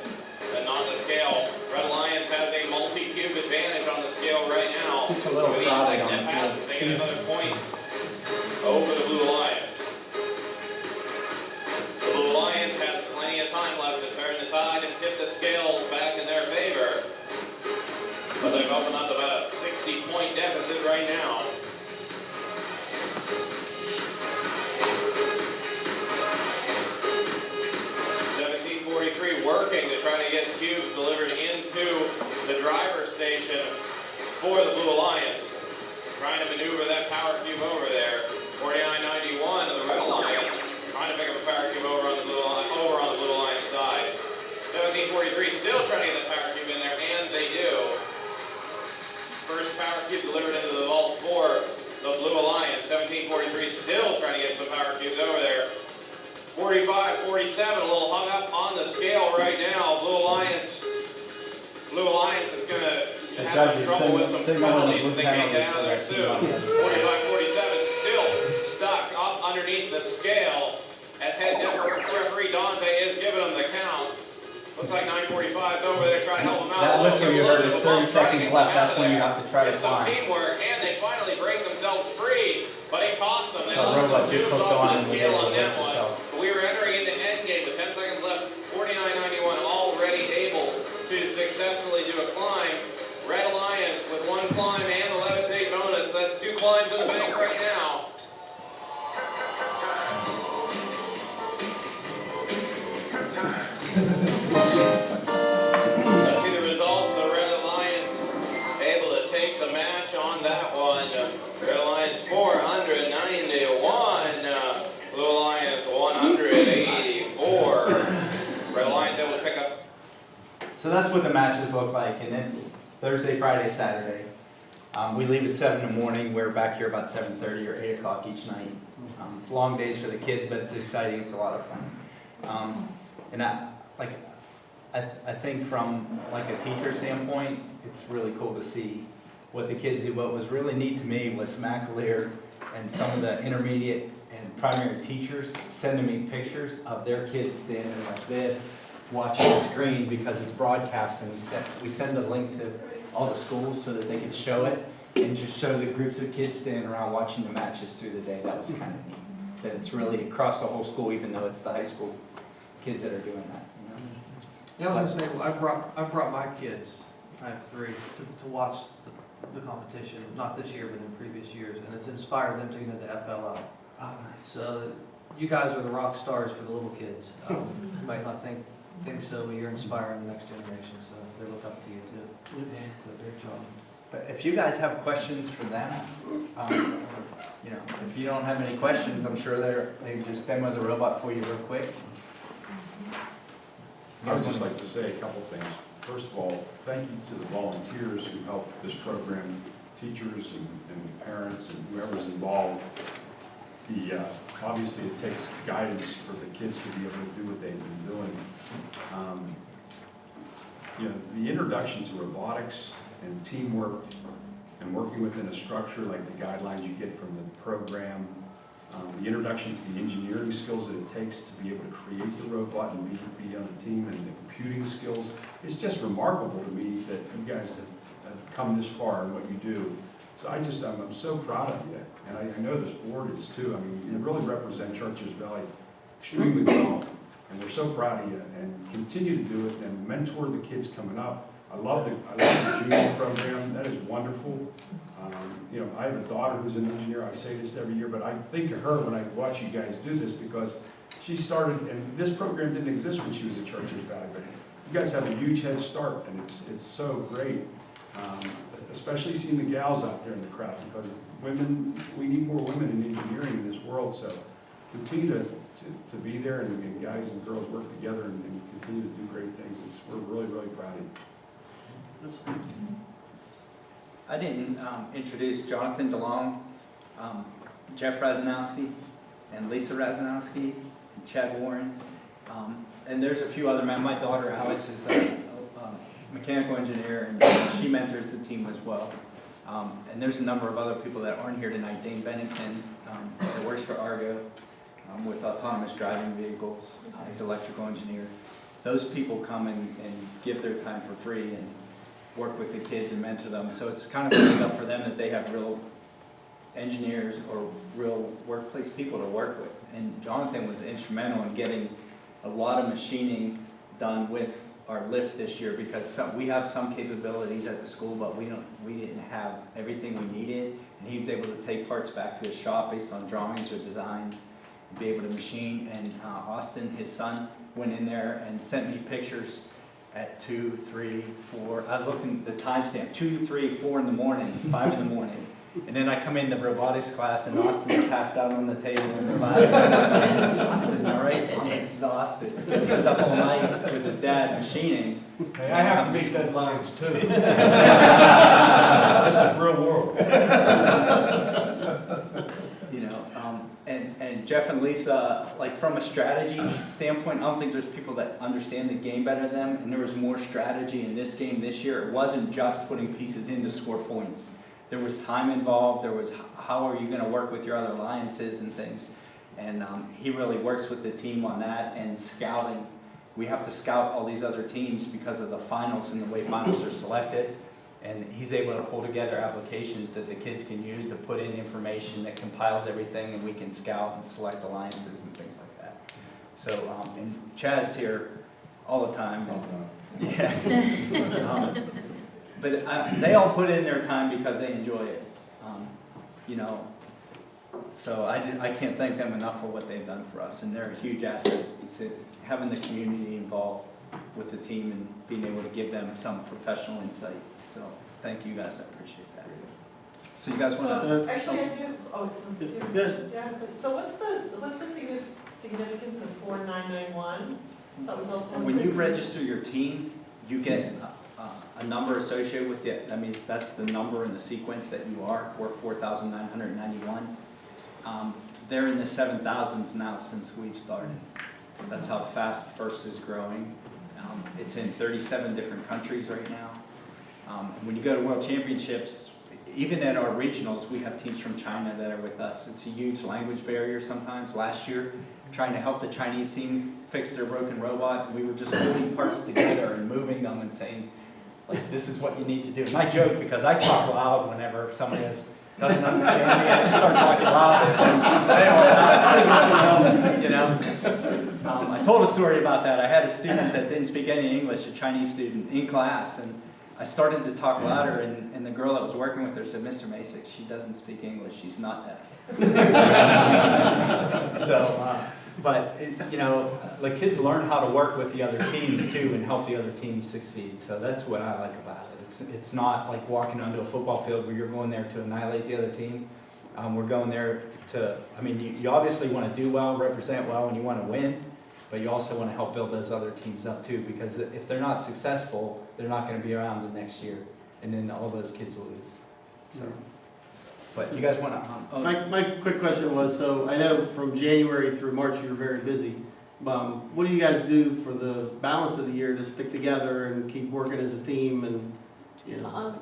Speaker 12: and not the scale. Red Alliance has a multi-cube advantage on the scale right now.
Speaker 5: It's a little
Speaker 12: With each second
Speaker 5: on
Speaker 12: that
Speaker 5: the
Speaker 12: passes, they get another point over the Blue Alliance. The Blue Alliance has plenty of time left to turn the tide and tip the scales back in their favor. But they've opened up about a 60-point deficit right now. Working to try to get cubes delivered into the driver station for the Blue Alliance. Trying to maneuver that power cube over there. Forty-nine ninety-one of the Red Alliance, trying to pick up a power cube over on the Blue Alliance, over on the Blue Alliance side. Seventeen forty-three still trying to get the power cube in there, and they do. First power cube delivered into the vault for the Blue Alliance. 1743 still trying to get some power cubes over there. 45, 47, a little hung up on the scale right now. Blue Alliance, Blue Alliance is going to
Speaker 5: The
Speaker 12: have some
Speaker 5: judges
Speaker 12: trouble with some
Speaker 5: signal- signal on the
Speaker 12: penalties if they can't get out of there soon. 45, 47 still stuck up underneath the scale as head referee Dante is giving them the count. Looks like 945 is over there trying to help them out.
Speaker 5: That
Speaker 12: A little
Speaker 5: whistle you heard is
Speaker 12: bit
Speaker 5: 30
Speaker 12: bump, trying to
Speaker 5: seconds left. That's when you have to try to
Speaker 12: It's some
Speaker 5: climb.
Speaker 12: teamwork, and they finally break themselves free, but it cost them. They
Speaker 5: The
Speaker 12: lost
Speaker 5: robot
Speaker 12: some cubes off the scale on that one. But we were entering into endgame with 10 seconds left, 49.91 already able to successfully do a climb. Red Alliance with one climb and the levitate bonus. That's two climbs in the bank right now. Let's see the results. The Red Alliance able to take the match on that one. Red Alliance 491. uh, Blue Alliance 184. Red Alliance able to pick up
Speaker 5: So that's what the matches look like, and it's Thursday, Friday, Saturday. Um, we leave at seven in the morning, we're back here about seven thirty or eight o'clock each night. Um, it's long days for the kids, but it's exciting, it's a lot of fun. Um, and I, like, I, I think from like a teacher standpoint, it's really cool to see what the kids do. What was really neat to me was Mac Lear and some of the intermediate and primary teachers sending me pictures of their kids standing like this, watching the screen because it's broadcast and we send, we send a link to all the schools so that they can show it and just show the groups of kids standing around watching the matches through the day. That was kind of neat. That it's really across the whole school, even though it's the high school kids that are doing that, you know?
Speaker 13: Yeah, I was gonna say, well, I brought, I brought my kids, I have three, to, to watch the, the competition, not this year, but in previous years, and it's inspired them to get into FLL.
Speaker 5: Oh, nice.
Speaker 13: So, you guys are the rock stars for the little kids. Um, You might not think, think so, but you're inspiring the next generation, so they look up to you too. So, great job.
Speaker 5: But if you guys have questions for them, um, you know, if you don't have any questions, I'm sure they're, they just demo the robot for you real quick.
Speaker 3: I would just like to say a couple things. First of all, thank you to the volunteers who helped this program, teachers and, and parents and whoever's involved. The, uh, obviously it takes guidance for the kids to be able to do what they've been doing. Um, You know, the introduction to robotics and teamwork and working within a structure like the guidelines you get from the program, um, the introduction to the engineering skills that it takes to be able to create the robot and be, be on the team and the computing skills. It's just remarkable to me that you guys have, have come this far in what you do. So I just, I'm, I'm so proud of you. And I, I know this board is too. I mean, you really represent Chartiers Valley extremely well. And we're so proud of you and continue to do it and mentor the kids coming up. I love the, I love the junior program. That is wonderful. Um, You know, I have a daughter who's an engineer, I say this every year, but I think of her when I watch you guys do this because she started, and this program didn't exist when she was at Chartiers Valley, but you guys have a huge head start and it's, it's so great. Um, Especially seeing the gals out there in the crowd, because women, we need more women in engineering in this world, so continue to, to, to be there and, guys and girls work together and, and continue to do great things. It's, we're really, really proud of you.
Speaker 5: I didn't um, introduce Jonathan DeLong, um, Jeff Razanowski, and Lisa Razanowski, and Chad Warren. Um, And there's a few other men. My daughter Alex is a a mechanical engineer, and she mentors the team as well. Um, And there's a number of other people that aren't here tonight. Dane Bennington, um, that works for Argo um, with autonomous driving vehicles. Uh, He's an electrical engineer. Those people come and and give their time for free and work with the kids and mentor them. So it's kind of opened up for them that they have real engineers or real workplace people to work with. And Jonathan was instrumental in getting a lot of machining done with our lift this year because some, we have some capabilities at the school, but we don't, we didn't have everything we needed. And he was able to take parts back to his shop based on drawings or designs and be able to machine. And uh, Austin, his son, went in there and sent me pictures at two, three, four, I looking at the timestamp, two, three, four in the morning, five in the morning. And then I come into robotics class and Austin's passed out on the table in the class. Austin, all right, and exhausted, because he was up all night with his dad machining.
Speaker 14: Hey, I have to meet deadlines too. This is real world.
Speaker 5: You know, um, and, and Jeff and Lisa, like from a strategy standpoint, I don't think there's people that understand the game better than them, and there was more strategy in this game this year. It wasn't just putting pieces in to score points. There was time involved, there was how are you gonna work with your other alliances and things. And, um, he really works with the team on that and scouting. We have to scout all these other teams because of the finals and the way finals are selected. And he's able to pull together applications that the kids can use to put in information that compiles everything and we can scout and select alliances and things like that. So, um, and Chad's here all the time. Yeah. Um, But uh, they all put in their time because they enjoy it. Um, You know, so I, ju- I can't thank them enough for what they've done for us. And they're a huge asset to having the community involved with the team and being able to give them some professional insight. So thank you guys, I appreciate that. So you guys want
Speaker 15: So,
Speaker 5: to?
Speaker 15: Actually, I do, oh, so,
Speaker 6: Good.
Speaker 15: yeah, so what's the, what's the significance of four nine nine one? So that was also.
Speaker 5: When you register your team, you get a, a- number associated with it. That means that's the number in the sequence that you are, hundred ninety-one. Um, they're in the seven thousands now since we've started. That's how fast First is growing. Um, it's in thirty-seven different countries right now. Um, when you go to World Championships, even at our regionals, we have teams from China that are with us. It's a huge language barrier sometimes. Last year, trying to help the Chinese team fix their broken robot, we were just holding parts together and moving them and saying, like, this is what you need to do. And I joke because I talk loud whenever somebody is, doesn't understand me, I just start talking loud. You know? Um, I told a story about that. I had a student that didn't speak any English, a Chinese student, in class, and I started to talk louder, and, and the girl that was working with her said, Mr. Masick, she doesn't speak English, she's not deaf. So, uh, but, it- you know, the kids learn how to work with the other teams too and help the other teams succeed. So that's what I like about it. It's, it's not like walking onto a football field where you're going there to annihilate the other team. Um, we're going there to, I mean, you, you obviously want to do well, represent well, and you want to win, but you also want to help build those other teams up too, because if they're not successful, they're not going to be around the next year, and then all those kids will lose. So, but you guys want to, um, oh,
Speaker 6: My, my quick question was, so I know from January through March you were very busy. Um, what do you guys do for the balance of the year to stick together and keep working as a team and, you know?
Speaker 2: Um,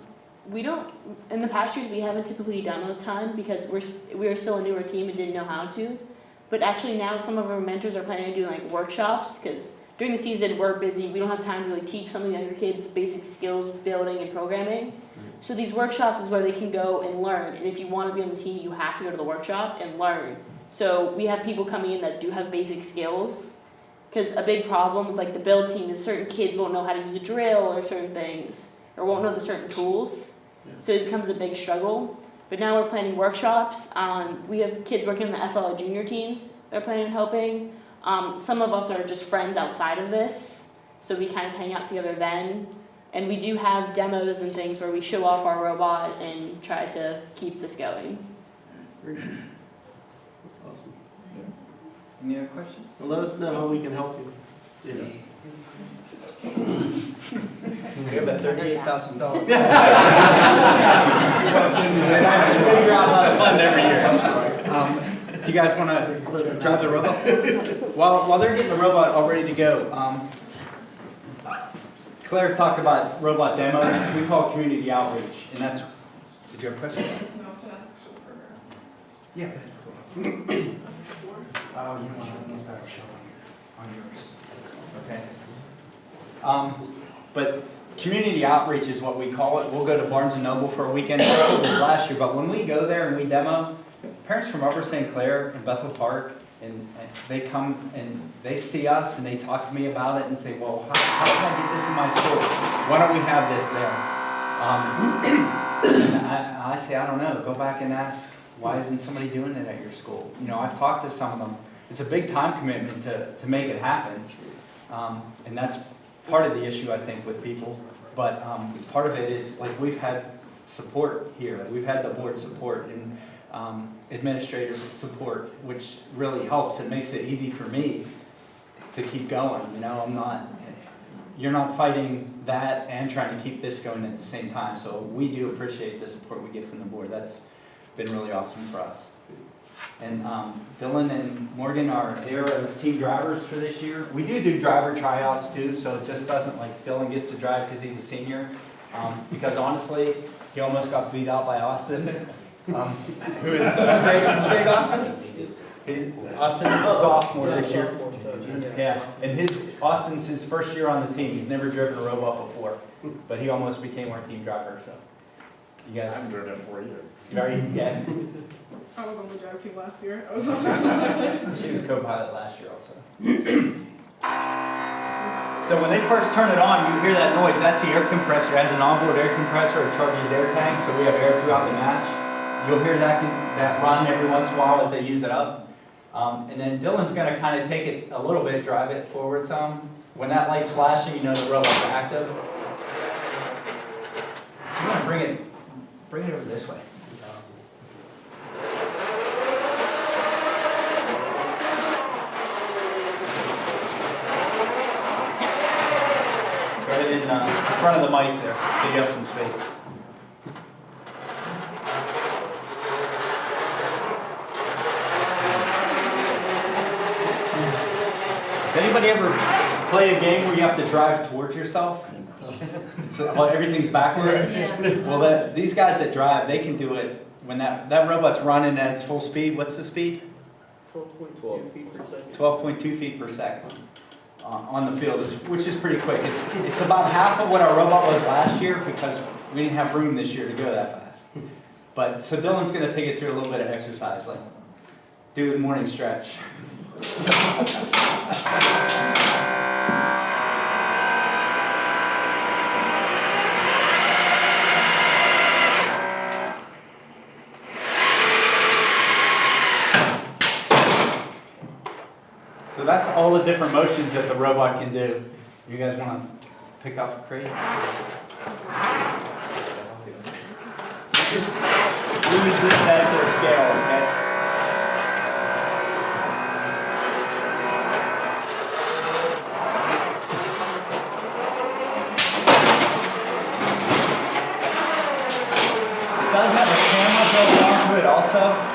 Speaker 2: we don't, in the past years, we haven't typically done a ton because we're, s- we are still a newer team and didn't know how to. But actually now some of our mentors are planning to do like workshops because during the season, we're busy. We don't have time to really teach some of the younger kids basic skills with building and programming. So these workshops is where they can go and learn. And if you want to be on the team, you have to go to the workshop and learn. So we have people coming in that do have basic skills. Because a big problem with like the build team is certain kids won't know how to use a drill or certain things, or won't know the certain tools. So it becomes a big struggle. But now we're planning workshops. Um, we have kids working on the FLL junior teams that are planning on helping. Um, some of us are just friends outside of this, so we kind of hang out together then. And we do have demos and things where we show off our robot and try to keep this going.
Speaker 6: That's awesome.
Speaker 5: Any other questions?
Speaker 6: Well, let us know how we can help you. Yeah.
Speaker 5: We have a thirty-eight thousand dollars. And I just figure out how to fund every year. Um, Do you guys want to drive the robot? While, while they're getting the robot all ready to go, um, Claire talked about robot demos. We call it community outreach, and that's, did you have a question?
Speaker 10: No, it's an actual program.
Speaker 5: Yeah. Oh, you don't want to that show on yours. Okay. Um, but community outreach is what we call it. We'll go to Barnes and Noble for a weekend show. It was last year, but when we go there and we demo, parents from Upper St. Clair and Bethel Park, and, and they come and they see us and they talk to me about it and say, well, how, how can I get this in my school? Why don't we have this there? Um, I, I say, I don't know. Go back and ask, why isn't somebody doing it at your school? You know, I've talked to some of them. It's a big time commitment to, to make it happen. Um, and that's part of the issue, I think, with people. But um, part of it is, like, we've had support here. We've had the board support and administrator support, which really helps. It makes it easy for me to keep going, you know? I'm not, you're not fighting that and trying to keep this going at the same time. So we do appreciate the support we get from the board. That's been really awesome for us. And um, Dylan and Morgan are, they're team drivers for this year. We do do driver tryouts too, so it just doesn't like Dylan gets to drive because he's a senior. Um, Because honestly, he almost got beat out by Austin, um, who is, uh, Greg Austin? He's- Austin is a sophomore this year. Yeah, and his, Austin's his first year on the team. He's never driven a robot before, but he almost became our team driver, so. You guys.
Speaker 3: I haven't driven it for you.
Speaker 5: Very, yeah.
Speaker 10: I was on the drive team last year. I was also.
Speaker 5: She was co-pilot last year also. So when they first turn it on, you hear that noise, that's the air compressor, it has an onboard air compressor, it charges air tanks, so we have air throughout the match. You'll hear that, that run every once in a while as they use it up. Um, and then Dylan's gonna kind of take it a little bit, drive it forward some. When that light's flashing, you know the robot's active. So you wanna bring it, bring it over this way. Right in, uh, front of the mic there, so you have some space. Does anybody ever play a game where you have to drive towards yourself? So, well, everything's backwards?
Speaker 1: Yeah.
Speaker 5: Well, that, these guys that drive, they can do it when that, that robot's running at its full speed. What's the speed? Twelve point two feet per second uh, on the field, which is pretty quick. It's, it's about half of what our robot was last year because we didn't have room this year to go that fast. But, so Dylan's gonna take it through a little bit of exercise, like do his morning stretch. So that's all the different motions that the robot can do. You guys wanna pick up crates? Just use this as their scale, okay? It does have a camera built onto it also. Um,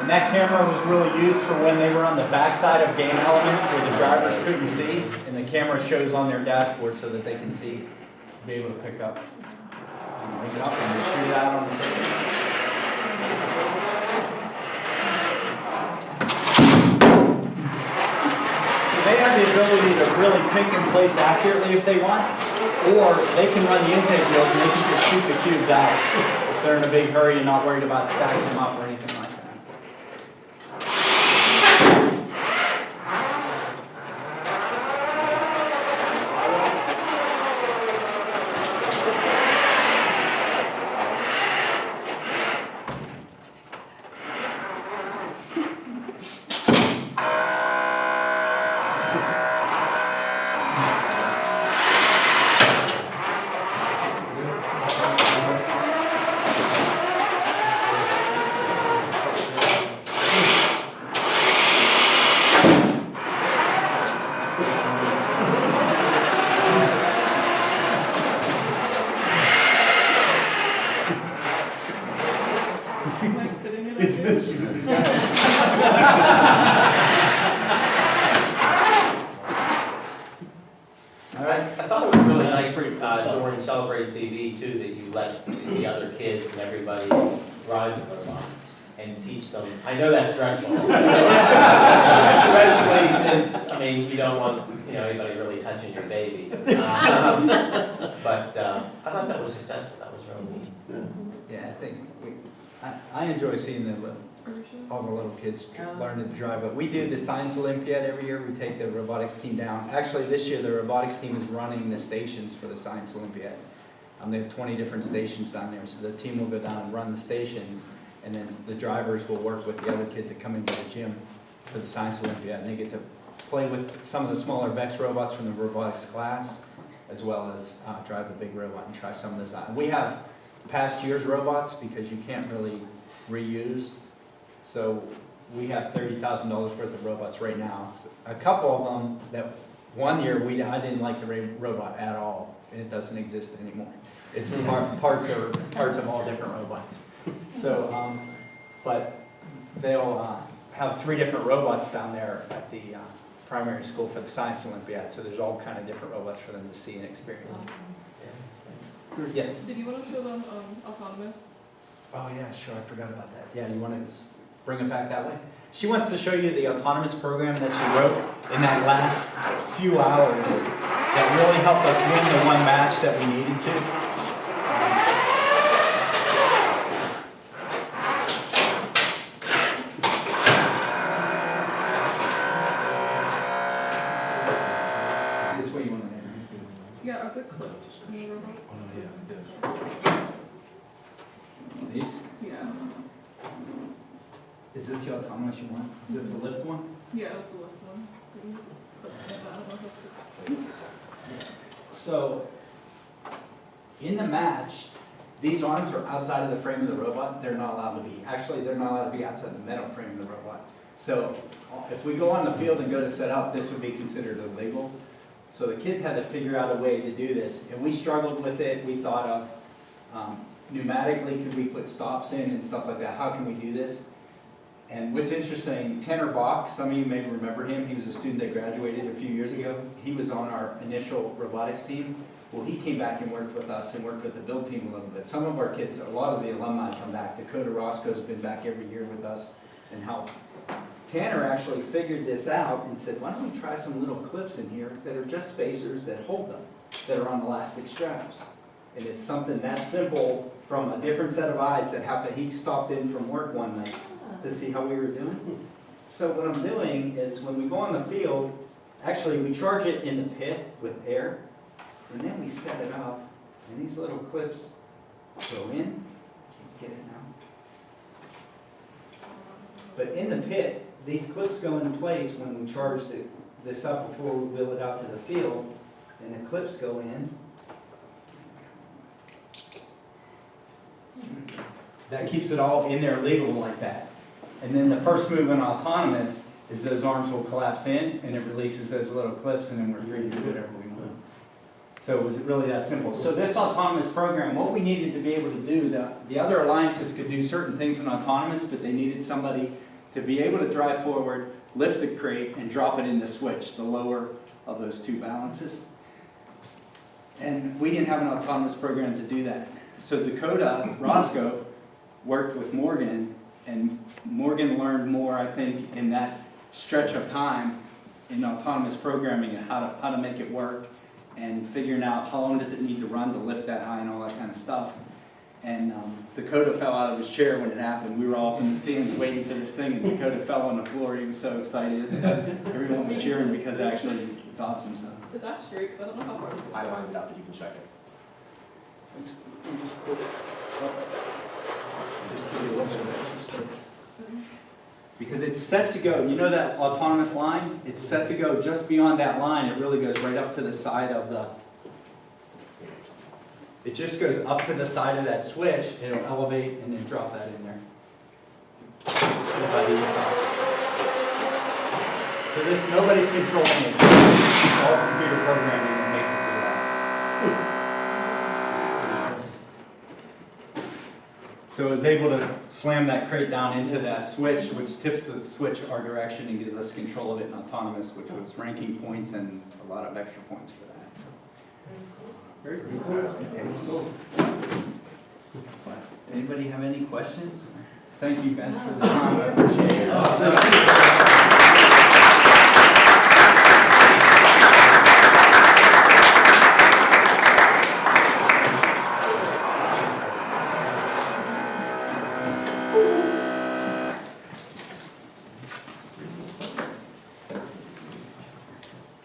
Speaker 5: and that camera was really used for when they were on the backside of game elements where the drivers couldn't see. And the camera shows on their dashboard so that they can see, be able to pick up. and Pick it up and shoot out on the So they have the ability to really pick and place accurately if they want, or they can run the intake wheels and they can just shoot the cubes out they're in a big hurry and not worried about stacking them up or anything like Science Olympiad every year, we take the robotics team down. Actually, this year, the robotics team is running the stations for the Science Olympiad. Um, they have twenty different stations down there, so the team will go down and run the stations, and then the drivers will work with the other kids that come into the gym for the Science Olympiad, and they get to play with some of the smaller VEX robots from the robotics class, as well as, uh, drive the big robot and try some of those out. We have past year's robots, because you can't really reuse, so we have thirty thousand dollars worth of robots right now. A couple of them that, one year, we, I didn't like the robot at all. It doesn't exist anymore. It's par- parts of, parts of all different robots. So, um, but they'll, uh, have three different robots down there at the, uh, primary school for the Science Olympiad. So there's all kind of different robots for them to see and experience. Yes?
Speaker 10: Did you want to show them um, autonomous?
Speaker 5: Oh, yeah, sure, I forgot about that. Yeah, you want to bring it back that way? She wants to show you the autonomous program that she wrote in that last few hours that really helped us win the one match that we needed to. This way you want to
Speaker 10: Yeah, are there clips in the robot?
Speaker 5: These?
Speaker 10: Yeah.
Speaker 5: Is this the autonomous you want? Is this the lift one?
Speaker 10: Yeah, that's the left one. Clips in that, I don't know if that's-
Speaker 5: So, in the match, these arms are outside of the frame of the robot, they're not allowed to be. Actually, they're not allowed to be outside the metal frame of the robot. So, if we go on the field and go to set up, this would be considered illegal. So the kids had to figure out a way to do this, and we struggled with it, we thought of, um, pneumatically, could we put stops in and stuff like that, how can we do this? And what's interesting, Tanner Bach, some of you may remember him, he was a student that graduated a few years ago. He was on our initial robotics team. Well, he came back and worked with us and worked with the build team a little bit. Some of our kids, a lot of the alumni come back. Dakota Roscoe's been back every year with us and helps. Tanner actually figured this out and said, why don't we try some little clips in here that are just spacers that hold them, that are on elastic straps. And it's something that simple from a different set of eyes that happened, he stopped in from work one night to ah. see how we were doing. So what I'm doing is when we go on the field, actually we charge it in the pit with air, and then we set it up, and these little clips go in, Can't get it now. But in the pit, these clips go into place when we charge the- this up before we wheel it out to the field, and the clips go in. That keeps it all in there legal like that. And then the first move in autonomous is those arms will collapse in and it releases those little clips and then we're free to do whatever we want. So it was really that simple. So this autonomous program, what we needed to be able to do, the, the other alliances could do certain things in autonomous, but they needed somebody to be able to drive forward, lift the crate and drop it in the switch, the lower of those two balances. And we didn't have an autonomous program to do that. So Dakota Roscoe worked with Morgan, and Morgan learned more, I think, in that stretch of time in autonomous programming and how to, how to make it work and figuring out how long does it need to run to lift that high and all that kind of stuff. And um, Dakota fell out of his chair when it happened. We were all in the stands waiting for this thing, and Dakota fell on the floor. He was so excited. Everyone was cheering because actually it's awesome. So
Speaker 10: Is that straight? Because I don't know how far it's
Speaker 8: I lined it up, you can check it.
Speaker 5: it's, we just put it up. Just give you a little bit of space. Mm-hmm. Because it's set to go, you know that autonomous line? It's set to go just beyond that line, it really goes right up to the side of the, it just goes up to the side of that switch, it'll elevate and then drop that in there. So this, nobody's controlling it, it's all computer programming that makes it do that. So it's able to slam that crate down into that switch, which tips the switch our direction and gives us control of it in autonomous, which was ranking points and a lot of extra points for that. Anybody have any questions? Thank you guys for the time, I appreciate it.
Speaker 3: Oh,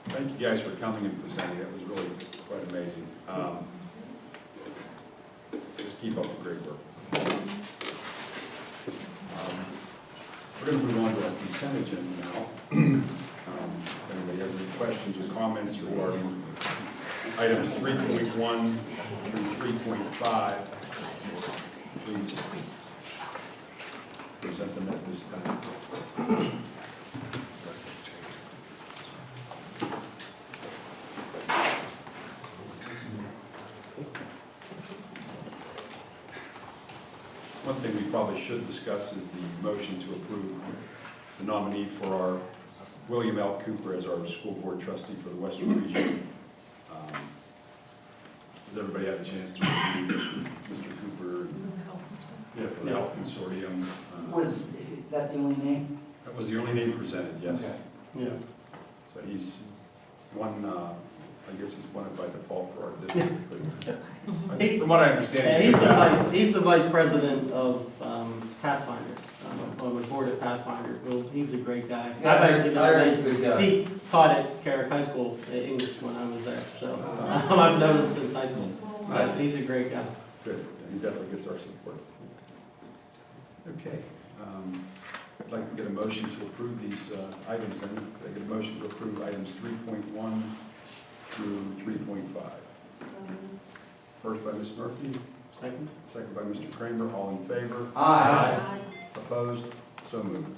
Speaker 3: thank you guys for coming and presenting, that was really quite amazing. Um, Just keep up the great work. Um, We're going to move on to our consent agenda now. Um, If anybody has any questions or comments regarding items 3.1 through 3.5, please present them at this time. One thing we probably should discuss is the motion to approve the nominee for our, William L. Cooper as our school board trustee for the Western Region. Um, Has everybody have a chance to review Mr. Cooper? Yeah, for the Health Consortium. uh,
Speaker 16: Was that the only name?
Speaker 3: That was the only name presented, yes.
Speaker 6: Yeah.
Speaker 3: So he's one, uh, I guess he's one by default for our district, but I think from what I understand.
Speaker 6: Yeah, he's the vice, he's the vice president of um, Pathfinder, um, on the board of Pathfinder. Well, he's a great guy. I've
Speaker 16: Yeah,
Speaker 6: actually
Speaker 16: I
Speaker 6: known
Speaker 16: he's a good guy.
Speaker 6: He taught at Carrick High School, uh, English, when I was there, so um, I've known him since high school. So he's a great guy.
Speaker 3: Good, he definitely gets our support. Okay, um, I'd like to get a motion to approve these uh, items, and I get a motion to approve items 3.1 through 3.5. First by Ms. Murphy,
Speaker 6: Second?
Speaker 3: second by Mr. Kramer, all in favor?
Speaker 16: Aye.
Speaker 3: Opposed? So moved.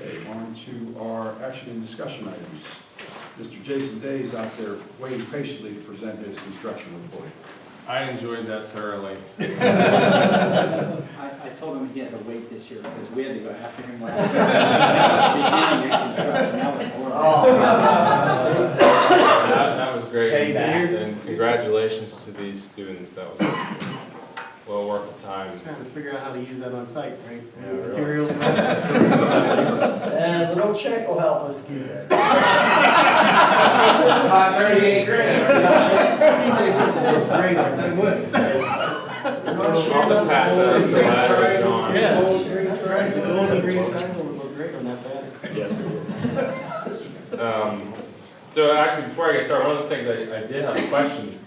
Speaker 3: Okay, on to our action and discussion items. Mr. Jason Day is out there waiting patiently to present his construction report.
Speaker 17: I enjoyed that thoroughly.
Speaker 5: I, I told him he had to wait this year because we had to go after him last year. Beginning of construction, that was.
Speaker 17: That, that was great.
Speaker 6: Payback.
Speaker 17: And congratulations to these students. That was well worth the time.
Speaker 6: Trying to figure out how to use that on site, right?
Speaker 17: Yeah, really.
Speaker 6: Materials.
Speaker 16: And a little check will help us do that. About thirty-eight grand.
Speaker 6: TJ puts it for free, but they would.
Speaker 17: I'll have to pass that up to Larry, John.
Speaker 6: Yeah, that's right. The gold green triangle would look great on that banner.
Speaker 3: Yes, it will.
Speaker 17: Um, so actually, before I get started, one of the things I, I did have a question,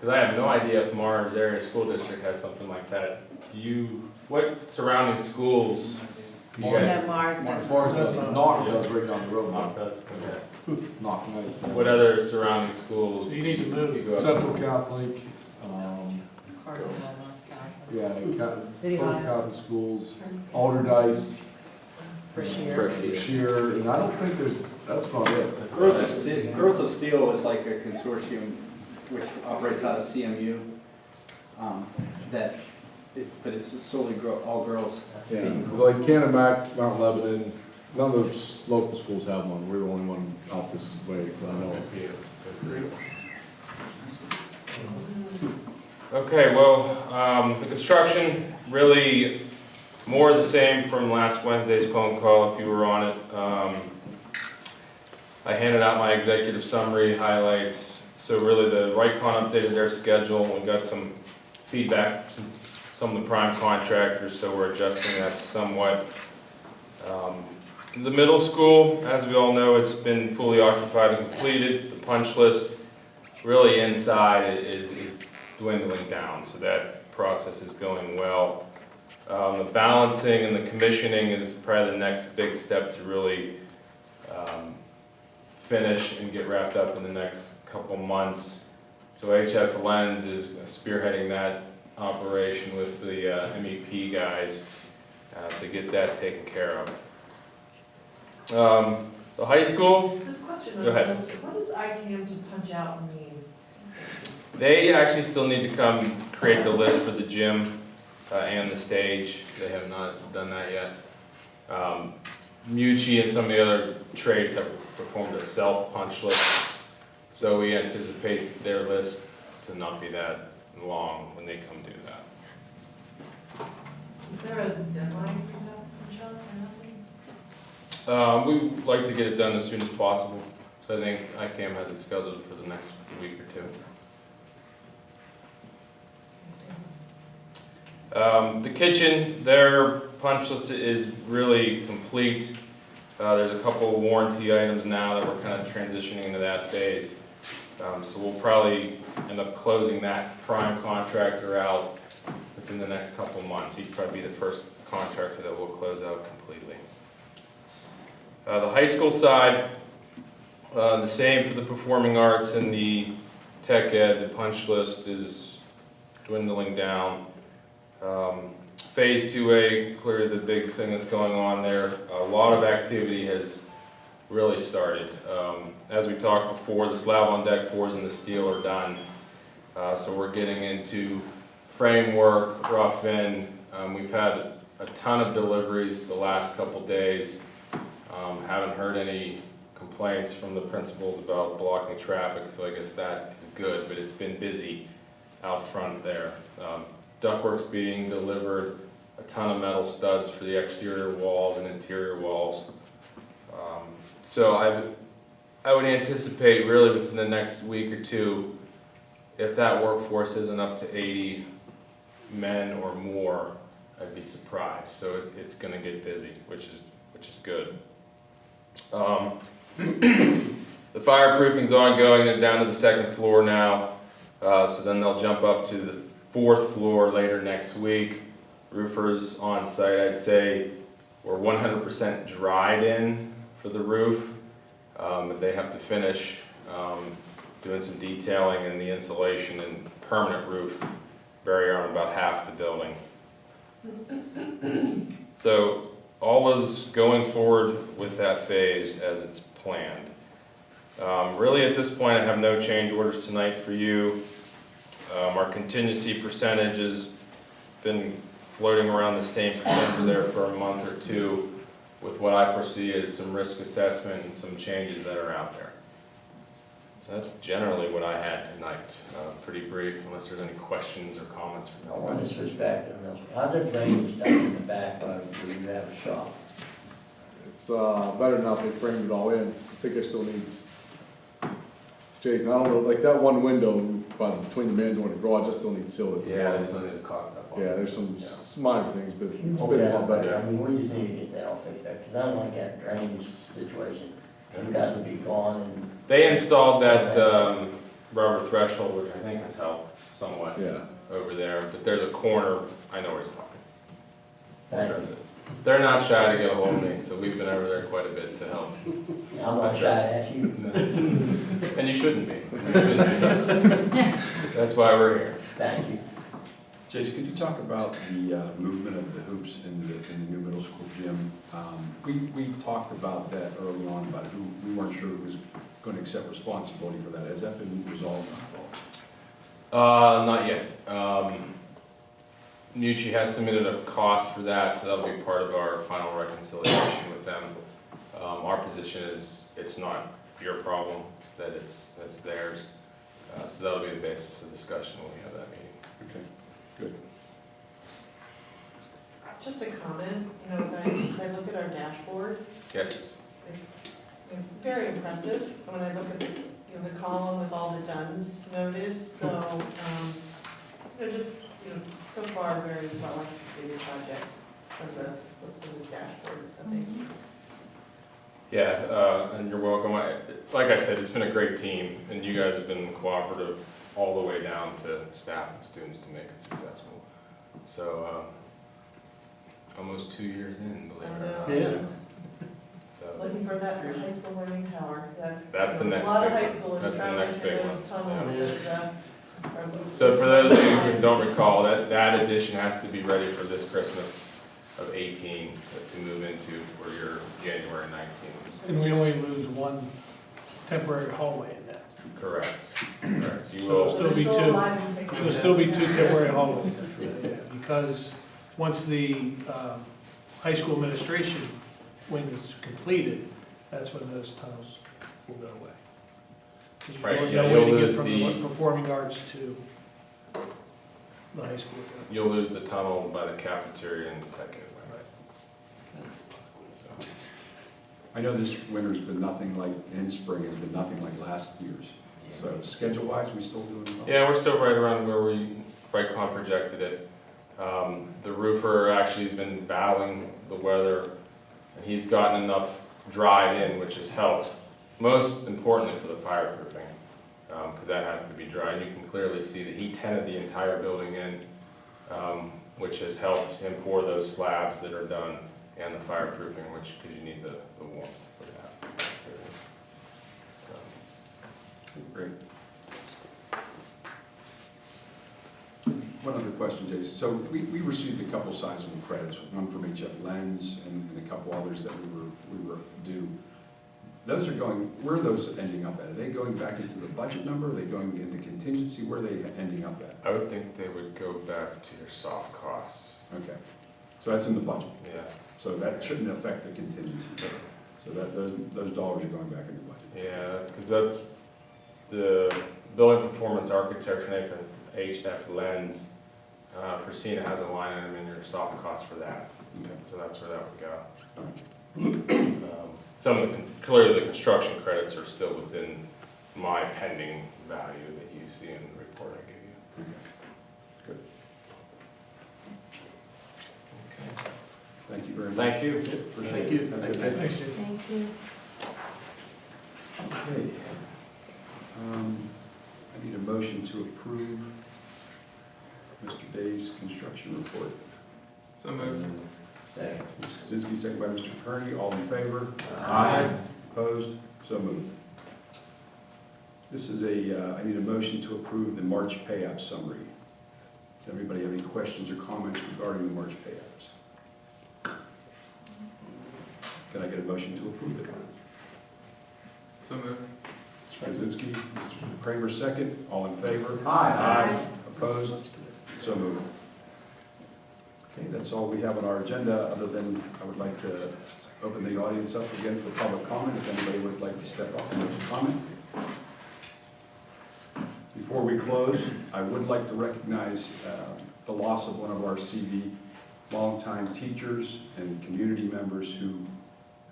Speaker 17: because I have no idea if Mars Area School District has something like that. Do you, what surrounding schools do you guys?
Speaker 1: Mars.
Speaker 14: Mars does, Knoch does right down the road.
Speaker 17: Knoch does, okay.
Speaker 14: Knoch Knights.
Speaker 17: What other surrounding schools?
Speaker 14: You need to move.
Speaker 17: you go up-
Speaker 14: Central Catholic, um, yeah, Ca-
Speaker 1: City
Speaker 14: both
Speaker 1: High.
Speaker 14: Catholic schools, Allderdice,
Speaker 1: For
Speaker 14: Shear, and I don't think there's, that's about it.
Speaker 17: That's
Speaker 5: Girls of. Steel, Girls of Steel is like a consortium which operates out of CMU. um, That, it- but it's solely girl, all girls.
Speaker 14: Yeah,
Speaker 5: team.
Speaker 14: like Canamac, Mount Lebanon, none of those local schools have one, we're the only one out this way, that I know of.
Speaker 17: Okay, well, um, the construction, really more of the same from last Wednesday's phone call, if you were on it. Um, I handed out my executive summary highlights, so really the Rycon updated their schedule, and we got some feedback from some of the prime contractors, so we're adjusting that somewhat. Um, The middle school, as we all know, it's been fully occupied and completed, the punch list really inside is, is dwindling down, so that process is going well. Um, the balancing and the commissioning is probably the next big step to really, um, finish and get wrapped up in the next couple months. So HF Lenz is spearheading that operation with the uh, MEP guys, uh, to get that taken care of. Um, the high school,
Speaker 15: question,
Speaker 17: Go ahead.
Speaker 15: what does ITM to punch out mean?
Speaker 17: They actually still need to come create the list for the gym uh, and the stage. They have not done that yet. Um, Mucci and some of the other trades have performed a self-punch list. So we anticipate their list to not be that long when they come do that.
Speaker 15: Is there a deadline for that, Michelle, or nothing?
Speaker 17: Um, we would like to get it done as soon as possible, so I think ICAM has it scheduled for the next week or two. Um, the kitchen, their punch list is really complete. Uh, there's a couple of warranty items now that we're kind of transitioning into that phase. Um, so we'll probably end up closing that prime contractor out within the next couple months. He'd probably be the first contractor that we'll close out completely. Uh, the high school side, uh, the same for the performing arts and the tech ed, the punch list is dwindling down. Um, Phase 2A, clearly the big thing that's going on there, a lot of activity has really started. Um, As we talked before, the slab on deck pours and the steel are done. Uh, So we're getting into framework, rough in. Um, We've had a ton of deliveries the last couple days. Um, Haven't heard any complaints from the principals about blocking traffic, so I guess that is good, but it's been busy out front there. Um, Ductwork's being delivered, a ton of metal studs for the exterior walls and interior walls. So I, I would anticipate really within the next week or two, if that workforce isn't up to eighty men or more, I'd be surprised. So it's, it's gonna get busy, which is, which is good. Um, The fireproofing's ongoing, they're down to the second floor now. Uh, so then they'll jump up to the fourth floor later next week. Roofers on site, I'd say, we're one hundred percent dried in for the roof. Um, they have to finish, um, doing some detailing and the insulation and permanent roof bury on about half the building. So all is going forward with that phase as it's planned. Um, Really, at this point, I have no change orders tonight for you. Um, Our contingency percentage has been floating around the same percentage there for a month or two with what I foresee as some risk assessment and some changes that are out there. So that's generally what I had tonight. Uh, Pretty brief, unless there's any questions or comments from
Speaker 16: I
Speaker 17: you.
Speaker 16: want to switch back to the middle school. How's it drainage down in the back where you have a shop?
Speaker 14: It's, uh, better now, if they framed it all in, I think it still needs, Jake, I don't know, like that one window by, between the man door and the garage, that still needs sealed.
Speaker 17: Yeah, there's something to caulk up on.
Speaker 14: Yeah, there's some, s- minor things, but it's been
Speaker 16: Okay,
Speaker 14: a lot better.
Speaker 16: I mean, we just need to get that all fixed up, because I don't like that drainage situation. You guys will be gone and.
Speaker 17: They installed that um, rubber threshold, which I think has helped somewhat
Speaker 14: Yeah.
Speaker 17: over there, but there's a corner, I know where he's talking.
Speaker 16: Thank
Speaker 17: That's it. They're not shy to get a hold of me, so we've been over there quite a bit to help.
Speaker 16: I'm not shy to ask you.
Speaker 17: And you shouldn't be. You shouldn't be. That's why we're here.
Speaker 16: Thank you.
Speaker 3: Jason, could you talk about the uh, movement of the hoops in the, in the new middle school gym? Um, We, we talked about that early on, but we weren't sure who was going to accept responsibility for that. Has that been resolved?
Speaker 17: Uh, not yet. Um, Mucci has submitted a cost for that, so that'll be part of our final reconciliation with them. Um, our position is, it's not your problem, that it's, that's theirs. Uh, so that'll be the basis of discussion when we have that meeting.
Speaker 3: Okay, good.
Speaker 15: Just a comment, you know, as I, as I look at our dashboard,
Speaker 17: Yes,
Speaker 15: it's very impressive. When I look at the, you know, the column with all the duns noted, so, um, you know, just, you know, so far, very well executed project from the looks of this dashboard, so thank you.
Speaker 17: yeah, uh, and you're welcome. I, like I said, it's been a great team, and you guys have been cooperative all the way down to staff and students to make it successful. So, um, almost two years in, believe it or not.
Speaker 6: Yeah.
Speaker 17: So,
Speaker 15: Looking for that high school learning tower, that's.
Speaker 17: That's the next
Speaker 15: A lot of
Speaker 17: big
Speaker 15: high
Speaker 17: one.
Speaker 15: schoolers
Speaker 17: That's the
Speaker 15: traveling
Speaker 17: next
Speaker 15: through
Speaker 17: big
Speaker 15: those
Speaker 17: one.
Speaker 15: tunnels
Speaker 6: Yeah.
Speaker 15: that, uh, are.
Speaker 17: So for those of you who don't recall, that, that addition has to be ready for this Christmas of 18 to- to move into for your January 19.
Speaker 18: And we only lose one temporary hallway in that.
Speaker 17: Correct, correct. You
Speaker 18: So there'll still be
Speaker 15: They're
Speaker 18: two,
Speaker 15: alive and kicking.
Speaker 18: there'll still be two temporary hallways. Yeah, Because once the um, high school administration wing is completed, that's when those tunnels will go away. There's
Speaker 17: Right,
Speaker 18: really
Speaker 17: yeah,
Speaker 18: no way
Speaker 17: you'll
Speaker 18: to get
Speaker 17: lose
Speaker 18: from
Speaker 17: the-
Speaker 18: the performing arts to the high school.
Speaker 17: You'll lose the tunnel by the cafeteria and the tech gateway. Right.
Speaker 3: I know this winter's been nothing like, in spring, it's been nothing like last year's. So schedule-wise, we still doing well?
Speaker 17: Yeah, we're still right around where we, Rycon projected it. Um, the roofer actually has been battling the weather, and he's gotten enough dried in, which has helped. Most importantly for the fireproofing, because that has to be dry. And you can clearly see that he tented the entire building in, um, which has helped him pour those slabs that are done and the fireproofing, which, because you need the, the warmth for that. So.
Speaker 3: Great. One other question, Jason. So we, we received a couple sizable credits, one from HF Lenz and, and a couple others that we were, we were due. Those are going, where are those ending up at? Are they going back into the budget number? Are they going into contingency? Where are they ending up at?
Speaker 17: I would think they would go back to your soft costs.
Speaker 3: Okay. So that's in the budget?
Speaker 17: Yeah.
Speaker 3: So that shouldn't affect the contingency. So that, those, those dollars are going back in the budget?
Speaker 17: Yeah, because that's the building performance architecture and HF Lenz. Uh, Christina has a line item in your soft cost for that.
Speaker 3: Okay.
Speaker 17: So that's where that would go. Um, Some of the, con- clearly the construction credits are still within my pending value that you see in the report I gave you.
Speaker 3: Good. Okay. Thank you very much.
Speaker 17: Thank you.
Speaker 3: Appreciate
Speaker 6: Thank you.
Speaker 3: Have a good
Speaker 6: Thanks,
Speaker 4: Thank you.
Speaker 3: Okay. Um, I need a motion to approve Mr. Day's construction report.
Speaker 17: So moved.
Speaker 3: Second. Mr. Kaczynski, second by Mr. Kearney, all in favor?
Speaker 17: Aye.
Speaker 3: Opposed? So moved. This is a, uh, I need a motion to approve the March payout summary. Does everybody have any questions or comments regarding the March payouts? Can I get a motion to approve it?
Speaker 17: So moved.
Speaker 3: Mr. Kaczynski, Mr. Kramer, second. All in favor?
Speaker 16: Aye.
Speaker 3: Opposed? So moved. Okay, that's all we have on our agenda, other than I would like to open the audience up again for public comment, if anybody would like to step up and make a comment. Before we close, I would like to recognize uh, the loss of one of our CV longtime teachers and community members who,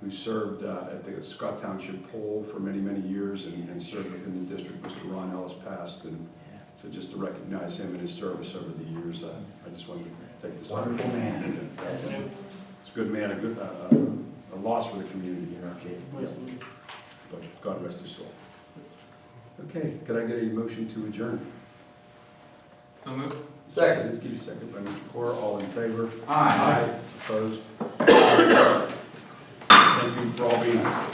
Speaker 3: who served uh, at the Scott Township Poll for many, many years and and served within the district. Mr. Ron Ellis passed, and so just to recognize him and his service over the years, uh, I just wanted to take this.
Speaker 16: Wonderful man.
Speaker 3: It's a good man, a good, uh, a loss for the community. Yeah. But God rest his soul. Okay, could I get a motion to adjourn?
Speaker 17: So moved.
Speaker 16: Second.
Speaker 3: Kaczynski, second by Mr. Cora, all in favor?
Speaker 16: Aye.
Speaker 3: Opposed? Thank you for all being here.